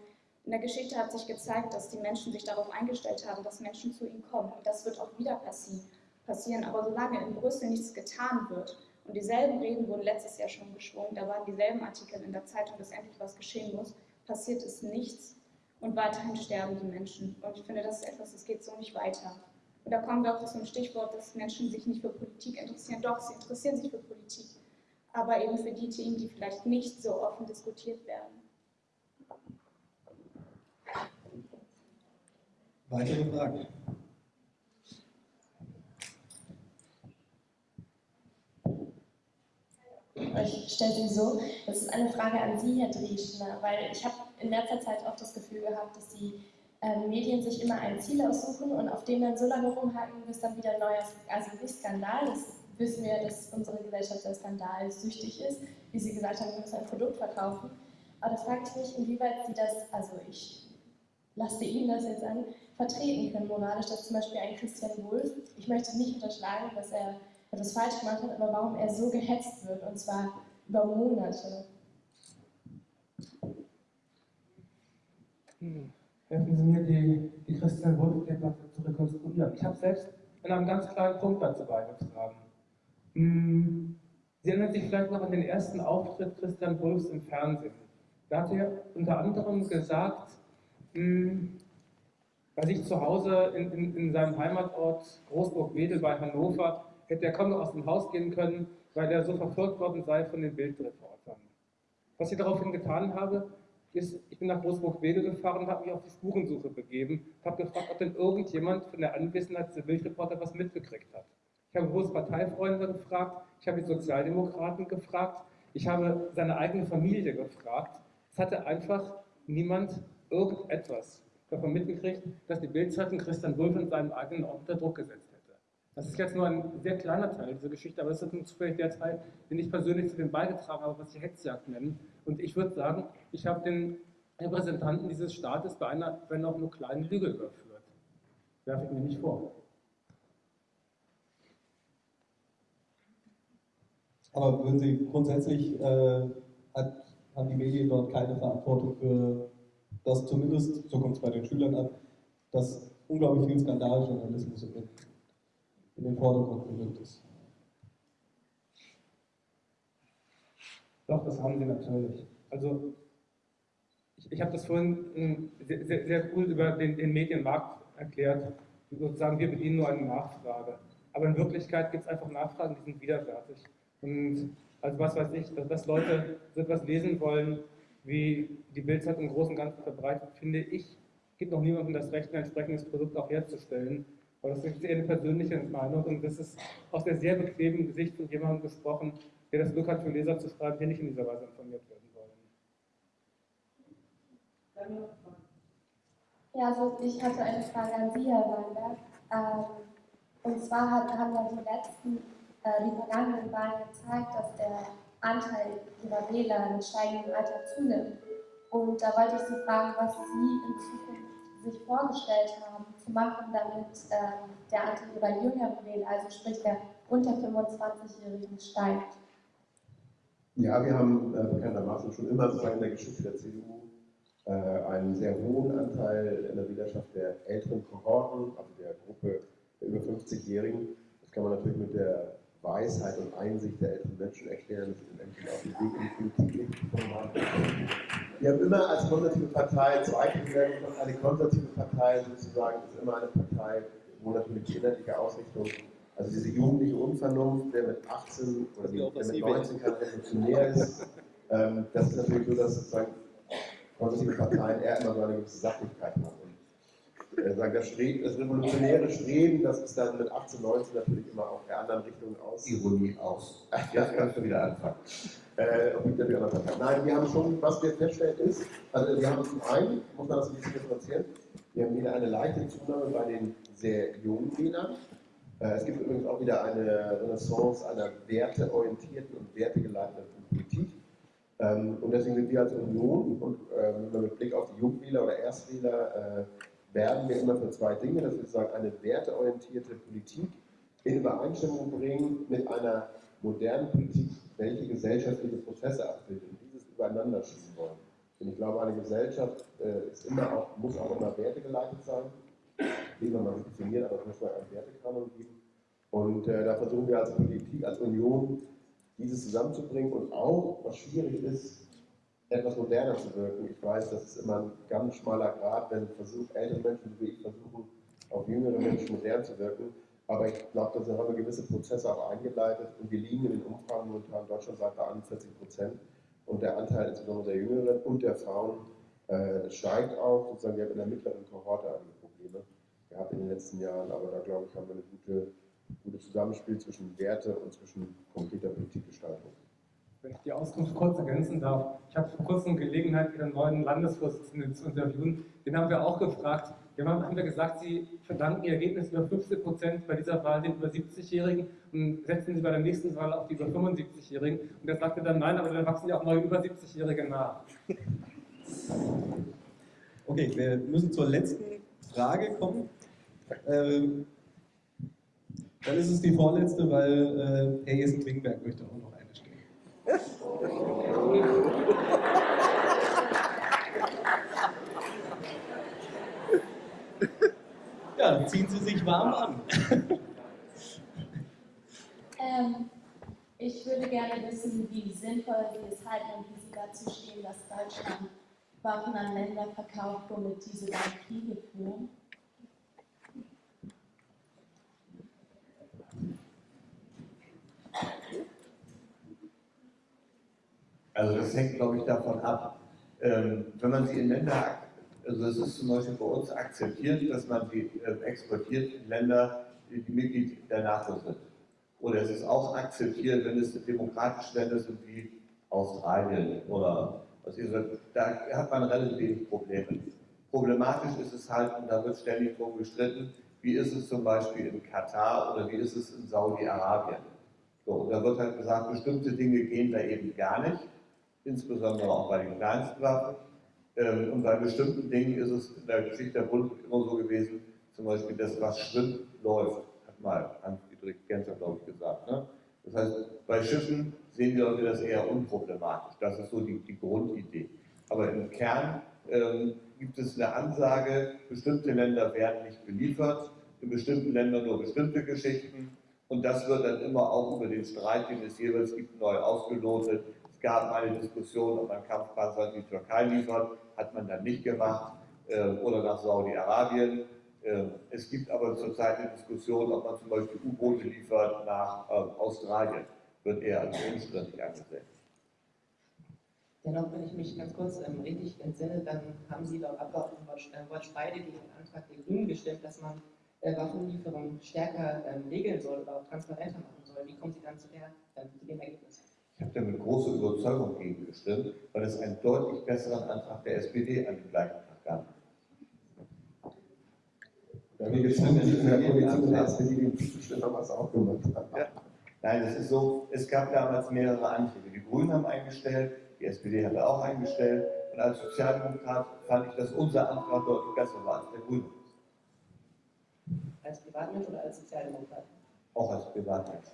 in der Geschichte hat sich gezeigt, dass die Menschen sich darauf eingestellt haben, dass Menschen zu ihnen kommen. Und das wird auch wieder passieren. Aber solange in Brüssel nichts getan wird, und dieselben Reden wurden letztes Jahr schon geschwungen, da waren dieselben Artikel in der Zeitung, dass endlich was geschehen muss, passiert ist nichts und weiterhin sterben die Menschen. Und ich finde, das ist etwas, das geht so nicht weiter. Und da kommen wir auch zu dem Stichwort, dass Menschen sich nicht für Politik interessieren. Doch, sie interessieren sich für Politik, aber eben für die Themen, die vielleicht nicht so offen diskutiert werden. Weitere Fragen? Ich stelle sie so, das ist eine Frage an Sie, Herr Drieschner, weil ich habe in letzter Zeit oft das Gefühl gehabt, dass die ähm, Medien sich immer ein Ziel aussuchen und auf dem dann so lange rumhacken, bis dann wieder neues, also nicht Skandal, das wissen wir, dass unsere Gesellschaft sehr skandalsüchtig ist. Wie Sie gesagt haben, wir müssen ein Produkt verkaufen. Aber da frage ich mich, inwieweit Sie das, also ich lasse Ihnen das jetzt an, vertreten können moralisch, dass zum Beispiel ein Christian Wulff, ich möchte nicht unterschlagen, dass er etwas falsch gemacht hat, aber warum er so gehetzt wird, und zwar über Monate. Hm. Helfen Sie mir, die, die Christian Wolf-Debatte zu rekonstruieren. Ich habe selbst in einem ganz kleinen Punkt dazu beigetragen. Hm. Sie erinnern sich vielleicht noch an den ersten Auftritt Christian Wulffs im Fernsehen. Da hat er unter anderem gesagt, hm, bei sich zu Hause in, in, in seinem Heimatort Großburg-Wedel bei Hannover hätte er kaum noch aus dem Haus gehen können, weil er so verfolgt worden sei von den Bildreportern. Was ich daraufhin getan habe, ist, ich bin nach Großburg-Wedel gefahren und habe mich auf die Spurensuche begeben, habe gefragt, ob denn irgendjemand von der Anwesenheit der Bildreporter was mitgekriegt hat. Ich habe große Parteifreunde gefragt, ich habe die Sozialdemokraten gefragt, ich habe seine eigene Familie gefragt. Es hatte einfach niemand irgendetwas davon mitgekriegt, dass die Bildzeitung Christian Wulff in seinem eigenen Ort unter Druck gesetzt. Das ist jetzt nur ein sehr kleiner Teil dieser Geschichte, aber das ist nun zufällig der Teil, den ich persönlich zu dem beigetragen habe, was sie Hetzjagd nennen. Und ich würde sagen, ich habe den Repräsentanten dieses Staates bei einer, wenn auch nur kleinen Lüge überführt. Werfe ich mir nicht vor. Aber würden Sie grundsätzlich, äh, hat, haben die Medien dort keine Verantwortung für das zumindest, so kommt es bei den Schülern an, dass unglaublich viel Skandaljournalismus in, in den Vordergrund gerückt ist? Doch, das haben sie natürlich. Also, ich, ich habe das vorhin sehr, sehr, sehr, cool über den, den Medienmarkt erklärt. Sozusagen, wir bedienen nur eine Nachfrage. Aber in Wirklichkeit gibt es einfach Nachfragen, die sind widerwärtig. Und also was weiß ich, dass, dass Leute so etwas lesen wollen, wie die Bildzeitung im Großen und Ganzen verbreitet, finde ich, gibt noch niemandem das Recht, ein entsprechendes Produkt auch herzustellen. Aber das ist eher eine persönliche Meinung und das ist aus der sehr bequemen Gesicht von jemandem gesprochen, der das Glück hat, für Leser zu schreiben, die nicht in dieser Weise informiert werden wollen. Ja, also ich hatte eine Frage an Sie, Herr Weinberg. Ähm, und zwar haben ja die letzten, äh, die vergangenen Wahlen gezeigt, dass der Anteil ihrer Wähler mit steigendem Alter zunimmt. Und da wollte ich Sie fragen, was Sie in Zukunft sich vorgestellt haben, zu machen, damit ähm, der Anteil Ihrer jüngeren Wähler, also sprich der unter 25-Jährigen, steigt. Ja, wir haben äh, bekanntermaßen schon immer sozusagen in der Geschichte der CDU äh, einen sehr hohen Anteil in der Wählerschaft der älteren Kohorten, also der Gruppe der über 50-Jährigen. Das kann man natürlich mit der Weisheit und Einsicht der älteren Menschen erklären, dass sie den Menschen auf den Weg in die Politik gekommen haben. Wir haben immer als konservative Partei zwei Kriterien und eine konservative Partei sozusagen ist immer eine Partei, wo natürlich die inhaltliche Ausrichtung, also diese jugendliche Unvernunft, der mit 18 oder der mit 19 kein revolutionär ist, ähm, das ist natürlich so, dass sozusagen konservative Parteien eher immer so eine gewisse Sachlichkeit haben sagen, das, Streben, das revolutionäre Streben, das ist dann mit 18, 19 natürlich immer auch der anderen Richtungen aus. Ironie aus. Jetzt kannst du wieder anfangen. Äh, Nein, wir haben schon, was wir feststellen ist, also wir haben zum einen, muss man das ein bisschen differenzieren, wir haben wieder eine leichte Zunahme bei den sehr jungen Wählern. Äh, es gibt übrigens auch wieder eine Renaissance einer werteorientierten und wertegeleiteten Politik. Ähm, und deswegen sind wir als Union und ähm, mit Blick auf die Jungwähler oder Erstwähler äh, werden wir immer für zwei Dinge, dass wir sagen, eine werteorientierte Politik in Übereinstimmung bringen mit einer modernen Politik, welche gesellschaftliche Prozesse abbildet und dieses übereinander schieben wollen. Denn ich glaube, eine Gesellschaft äh, ist immer auch, muss auch immer wertegeleitet sein, wie man das definiert, aber es muss einen Wertekanon geben. Und äh, da versuchen wir als Politik, als Union, dieses zusammenzubringen und auch, was schwierig ist, etwas moderner zu wirken. Ich weiß, das ist immer ein ganz schmaler Grad, wenn versucht, ältere Menschen wie ich versuchen, auf jüngere Menschen modern zu wirken. Aber ich glaube, da haben wir gewisse Prozesse auch eingeleitet und wir liegen in den Umfragen momentan deutschlandweit bei 41 Prozent. Und der Anteil insbesondere der Jüngeren und der Frauen äh, steigt auch. Sozusagen, wir haben in der mittleren Kohorte einige Probleme. gehabt in den letzten Jahren, aber da glaube ich, haben wir ein gute, gutes Zusammenspiel zwischen Werte und zwischen konkreter Politikgestaltung. Wenn ich die Auskunft kurz ergänzen darf. Ich habe vor kurzem Gelegenheit, Ihren neuen Landesvorsitzenden zu interviewen. Den haben wir auch gefragt. Wir haben wir gesagt, Sie verdanken Ihr Ergebnis über 15 Prozent bei dieser Wahl den über 70-Jährigen und setzen Sie bei der nächsten Wahl auf die über 75-Jährigen. Und er sagte dann, nein, aber dann wachsen ja auch neue über 70-Jährige nach. Okay, wir müssen zur letzten Frage kommen. Ähm, dann ist es die vorletzte, weil äh, Herr Jessen-Klingberg möchte auch noch. Ja, ziehen Sie sich warm an. Ähm, ich würde gerne wissen, wie sinnvoll Sie es halten und wie Sie dazu stehen, dass Deutschland Waffen an Länder verkauft, womit diese dann Kriege führen. Also das hängt, glaube ich, davon ab, ähm, wenn man sie in Länder, also es ist zum Beispiel bei uns akzeptiert, dass man sie äh, exportiert in Länder, die Mitglied der NATO sind. Oder es ist auch akzeptiert, wenn es demokratische Länder sind wie Australien oder was ihr sagt, da hat man relativ wenig Probleme. Problematisch ist es halt, und da wird ständig drum gestritten, wie ist es zum Beispiel in Katar oder wie ist es in Saudi-Arabien. So, und da wird halt gesagt, bestimmte Dinge gehen da eben gar nicht, insbesondere auch bei den kleinsten Waffen. Ähm, und bei bestimmten Dingen ist es in der Geschichte der Bund immer so gewesen, zum Beispiel das, was schwimmt, läuft, hat mal Hans-Dietrich Genscher, glaube ich, gesagt. Ne? Das heißt, bei Schiffen sehen die Leute das eher unproblematisch. Das ist so die, die Grundidee. Aber im Kern ähm, gibt es eine Ansage, bestimmte Länder werden nicht beliefert, in bestimmten Ländern nur bestimmte Geschichten. Und das wird dann immer auch über den Streit, den es jeweils gibt, neu ausgelotet. Es gab eine Diskussion, ob man Kampfpanzer in die Türkei liefert, hat man dann nicht gemacht, äh, oder nach Saudi-Arabien. Äh, es gibt aber zurzeit eine Diskussion, ob man zum Beispiel U-Boote liefert nach äh, Australien. Wird eher als unstrittig angesehen. Dennoch, wenn ich mich ganz kurz ähm, richtig entsinne, dann haben Sie laut Abgeordneten Wolf Speide gegen den Antrag der Grünen gestimmt, dass man äh, Waffenlieferungen stärker ähm, regeln soll oder auch transparenter machen soll. Wie kommen Sie dann zu, der, äh, zu dem Ergebnis? Ich habe da mit großer Überzeugung gegen gestimmt, weil es einen deutlich besseren Antrag der SPD an dem gleichen Tag gab. Da wir gestimmt in der Politik der SPD den haben wir es auch gemacht. Ja. Nein, es ist so, es gab damals mehrere Anträge. Die Grünen haben eingestellt, die SPD hatte auch eingestellt. Und als Sozialdemokrat fand ich, dass unser Antrag deutlich besser war als der Grüne. Als Privatmensch oder als Sozialdemokrat? Auch als Privatmensch.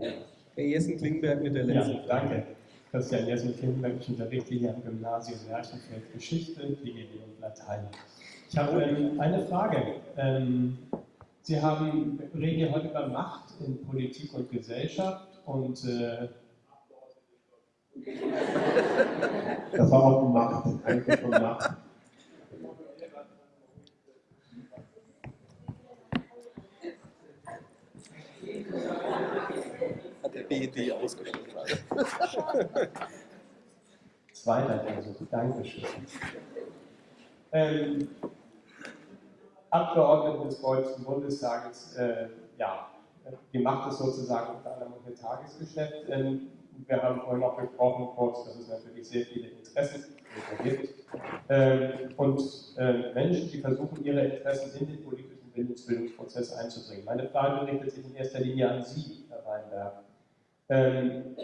Herr Jessen-Klingberg mit der letzten Ja, danke. Christian Jessen-Klingberg, ich unterrichte hier am Gymnasium Märchenfeld Geschichte, DGB und Latein. Ich habe ähm, eine Frage. Ähm, Sie haben, reden ja heute über Macht in Politik und Gesellschaft und äh, Das war auch Macht, eigentlich von Macht. Hat der BED ausgesprochen. Zweiter Versuch, Dankeschön. Ähm, Abgeordnete des Deutschen Bundestages, äh, ja, die Macht ist sozusagen unter anderem ihr Tagesgeschäft. Ähm, wir haben vorhin auch gesprochen, kurz, dass es natürlich sehr viele Interessen gibt. Ähm, und äh, Menschen, die versuchen, ihre Interessen in den politischen Bildungsbildungsprozess einzubringen. Meine Frage richtet sich in erster Linie an Sie, Herr Weinberg. Ähm,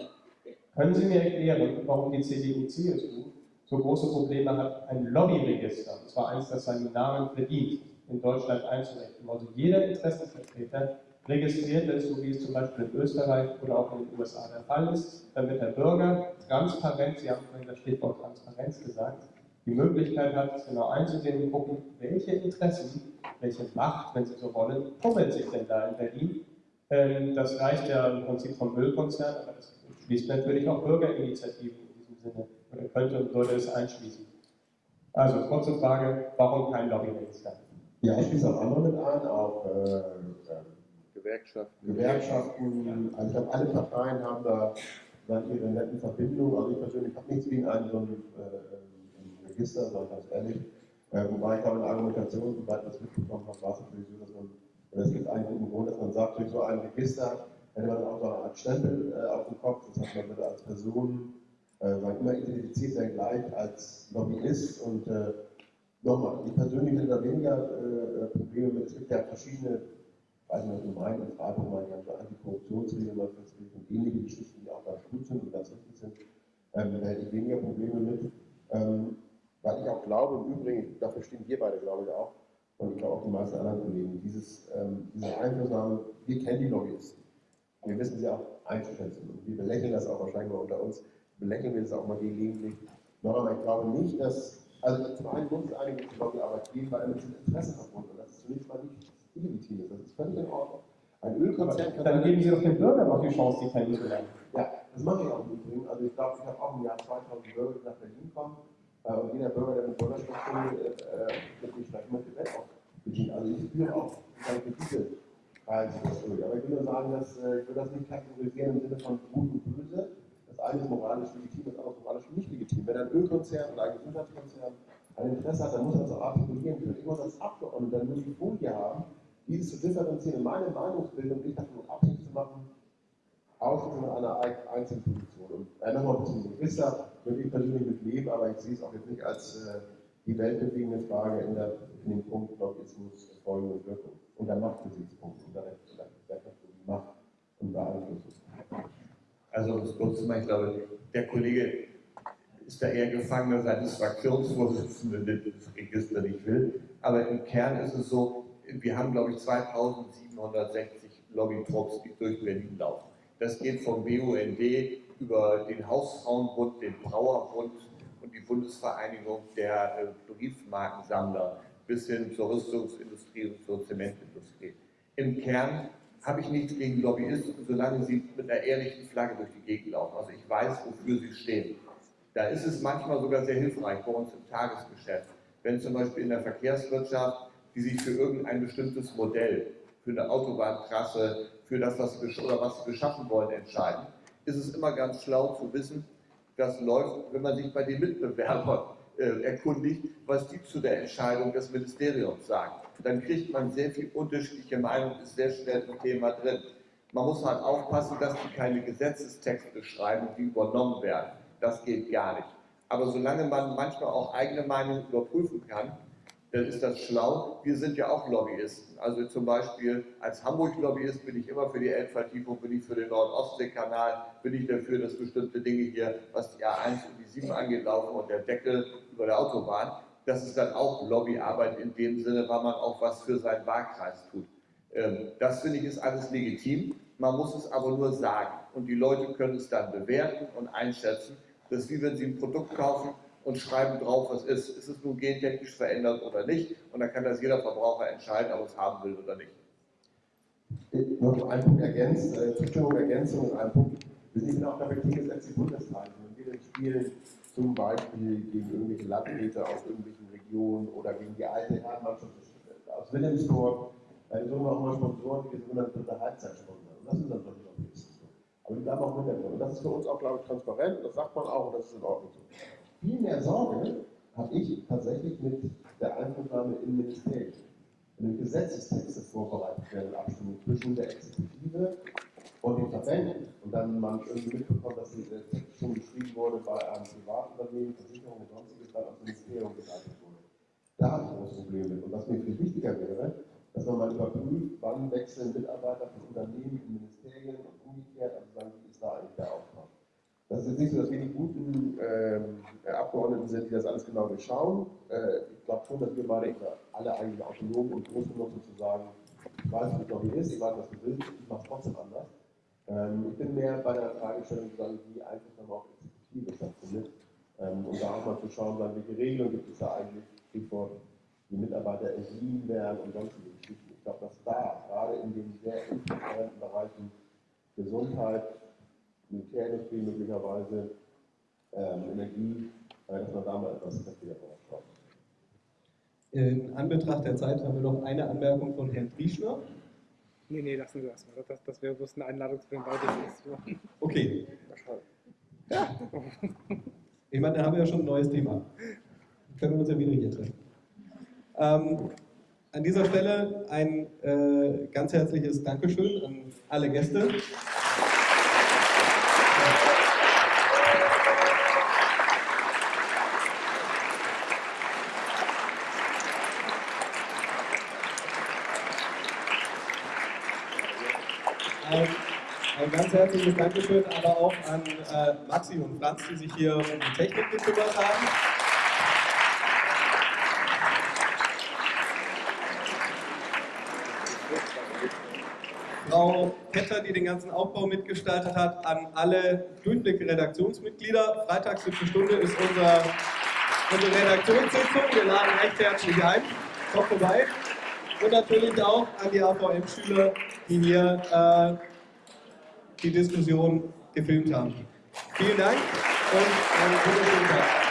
können Sie mir erklären, warum die CDU-CSU so große Probleme hat, ein Lobbyregister, und zwar eins, das seinen Namen verdient, in Deutschland einzurichten? Also jeder Interessenvertreter registriert ist, so wie es zum Beispiel in Österreich oder auch in den USA der Fall ist, damit der Bürger transparent, Sie haben vorhin das Stichwort Transparenz gesagt, die Möglichkeit hat, genau einzusehen und gucken, welche Interessen, welche Macht, wenn Sie so wollen, tummelt sich denn da in Berlin. Ähm, das reicht ja im Prinzip vom Müllkonzern, aber das schließt natürlich auch Bürgerinitiativen in diesem Sinne oder könnte und würde es einschließen. Also kurze Frage, warum kein Lobbyregister? Ja, ich schließe auch andere mit ein, auch äh, äh, Gewerkschaften. Gewerkschaften, also ich glaube, alle Parteien haben da dann ihre netten Verbindungen. Also ich persönlich habe nichts gegen ein so ein, äh, ein Register, sage ich ganz ehrlich. Äh, wobei ich glaube, in der Argumentation, soweit ich das mitbekommen habe, war es natürlich so, dass man, oder es gibt guten Grund, dass man sagt, durch so ein Register hätte man auch so eine Art Stempel äh, auf dem Kopf, das heißt, man würde als Person äh, immer identifiziert sein gleich als Lobbyist und äh, nochmal, ich persönlich hätte da weniger äh, Probleme mit, es gibt ja verschiedene, weiß nicht, meinst, in Freiburg mal ganz Antikorruptionsregeln mal festgelegt und ähnliche Geschichten, die auch ganz gut sind und ganz richtig sind, ähm, da hätte ich weniger Probleme mit. Ähm, weil ich auch glaube, im Übrigen, dafür stehen wir beide, glaube ich, auch, und ich glaube auch die meisten anderen Kollegen, dieses, ähm, diese Einflussnahme, wir kennen die Lobbyisten. Wir wissen sie auch einzuschätzen. Und wir belächeln das auch wahrscheinlich mal unter uns, belächeln wir das auch mal gelegentlich. Aber ich glaube nicht, dass, also zum einen muss es einige Lobbyarbeit geben, weil damit sind Interessen verbunden. Und das ist zunächst mal nicht illegitim. Das ist völlig in Ordnung. Ein Ölkonzern kann. Dann geben Sie doch den Bürgern auch die Chance, die kennenzulernen. Ja, das mache ich auch im Übrigen. Also ich glaube, ich habe auch im Jahr 2000 Bürger, die nach Berlin kommen. Äh, und jeder Bürger, der mit Bürgerschaft will, äh, wird nicht gleich mit dem Bett auch bedienen. Also ich führe auch diese Reise durch. Aber ich will nur sagen, dass äh, ich will das nicht kategorisieren im Sinne von gut und böse. Das eine ist moralisch legitim, das andere ist moralisch nicht legitim. Wenn ein Ölkonzern oder ein Gesundheitskonzern ein Interesse hat, dann muss er das auch artikulieren können. Ich muss als Abgeordneter nur die Folie haben, dieses zu differenzieren, meine Meinungsbildung nicht davon abhängig zu machen, Ausschließung einer einzelnen Position. Und äh, nochmal ein bisschen Register würde ich persönlich mit leben, aber ich sehe es auch jetzt nicht als äh, die weltbewegende Frage in, der, in dem Punkt Lobbyismus, Erfolge und Wirkung. Und der Machtgesichtspunkt, und der, der Macht und Beeinflussung. Also, um es kurz zu machen, ich glaube, der Kollege ist da eher Gefangener seines Fraktionsvorsitzenden, der das Register nicht will. Aber im Kern ist es so, wir haben, glaube ich, 2760 Lobbytrupps, die durch Berlin laufen. Das geht vom BUND über den Hausfrauenbund, den Brauerbund und die Bundesvereinigung der äh, Briefmarkensammler bis hin zur Rüstungsindustrie und zur Zementindustrie. Im Kern habe ich nichts gegen Lobbyisten, solange sie mit einer ehrlichen Flagge durch die Gegend laufen. Also ich weiß, wofür sie stehen. Da ist es manchmal sogar sehr hilfreich bei uns im Tagesgeschäft, wenn zum Beispiel in der Verkehrswirtschaft, die sich für irgendein bestimmtes Modell, für eine Autobahntrasse, für das, was sie, oder was sie beschaffen wollen, entscheiden, ist es immer ganz schlau zu wissen, das läuft, wenn man sich bei den Mitbewerbern äh, erkundigt, was die zu der Entscheidung des Ministeriums sagen. Dann kriegt man sehr viel unterschiedliche Meinungen, ist sehr schnell im Thema drin. Man muss halt aufpassen, dass die keine Gesetzestexte schreiben, die übernommen werden. Das geht gar nicht. Aber solange man manchmal auch eigene Meinungen überprüfen kann, dann ist das schlau. Wir sind ja auch Lobbyisten. Also zum Beispiel als Hamburg-Lobbyist bin ich immer für die Elbvertiefung, bin ich für den Nord-Ostsee-Kanal, bin ich dafür, dass bestimmte Dinge hier, was die A1 und die 7 angeht, laufen und der Deckel über der Autobahn. Das ist dann auch Lobbyarbeit in dem Sinne, weil man auch was für seinen Wahlkreis tut. Ähm, das finde ich ist alles legitim. Man muss es aber nur sagen. Und die Leute können es dann bewerten und einschätzen. Das ist wie wenn sie ein Produkt kaufen und schreiben drauf, was ist. Ist es nun gentechnisch verändert oder nicht? Und dann kann das jeder Verbraucher entscheiden, ob es haben will oder nicht. Noch ein Punkt ergänzt, äh, Zustimmung, Ergänzung und ein Punkt. Wir sind auch dafür gegensätzlich die Bundeszeiten. Wenn wir denn spielen, zum Beispiel gegen irgendwelche Landräte aus irgendwelchen Regionen oder gegen die alte Herrenmannschaft aus Wilhelmsburg, dann suchen wir auch mal Sponsoren, die sogenannte dritte Halbzeit sponsern. Und das sind dann natürlich auch Lobbyisten. Aber die bleiben auch mit der Und das ist für uns auch, glaube ich, transparent. Das sagt man auch und das ist in Ordnung so. Viel mehr Sorge habe ich tatsächlich mit der Einflussnahme in Ministerien. Wenn Gesetzestexte vorbereitet werden, Abstimmung zwischen der Exekutive und den Verbänden und dann man irgendwie mitbekommt, dass der Text schon geschrieben wurde bei einem Privatunternehmen, Versicherung und sonstiges, dann ans Ministerium geleitet wurde. Da habe ich ein großes Problem mit. Und was mir viel wichtiger wäre, dass man mal überprüft, wann wechseln Mitarbeiter von Unternehmen in Ministerien und umgekehrt, also sagen, wie ist da eigentlich der Auftrag. Das ist jetzt nicht so, dass wir die guten ähm, Abgeordneten sind, die das alles genau durchschauen. Äh, ich glaube schon, dass wir beide alle eigentlich autonom und groß genug sind zu sagen, ich weiß, was Lobby ist, ich weiß, was du willst, ich mache es trotzdem anders. Ähm, ich bin mehr bei der Fragestellung, wie Einflussnahme auf Exekutive stattfindet. Ähm, und da auch mal zu schauen, sagen, welche Regelungen gibt es da eigentlich, Stichwort, die Mitarbeiter entliehen werden und sonstige Geschichten. Ich glaube, dass da, gerade in den sehr intransparenten Bereichen Gesundheit, Militärindustrie möglicherweise, ähm, Energie, äh, dass man da mal etwas kräftiger drauf schaut. In Anbetracht der Zeit haben wir noch eine Anmerkung von Herrn Trieschner. Nee, nee, lassen Sie das mal. Das, das wäre bloß eine Einladung zu den beiden Okay. Ja. Ich meine, da haben wir ja schon ein neues Thema. Können wir uns ja wieder hier treffen. Ähm, an dieser Stelle ein äh, ganz herzliches Dankeschön an alle Gäste. Ein, ein ganz herzliches Dankeschön aber auch an äh, Maxi und Franz, die sich hier um die Technik gekümmert haben. Frau Ketter, die den ganzen Aufbau mitgestaltet hat, an alle Durchblick-Redaktionsmitglieder. Freitag 7. Stunde ist unser, unsere Redaktionssitzung. Wir laden recht herzlich ein. Kommt vorbei. Und natürlich auch an die AVM-Schüler, die hier äh, die Diskussion gefilmt haben. Vielen Dank und einen wunderschönen Tag.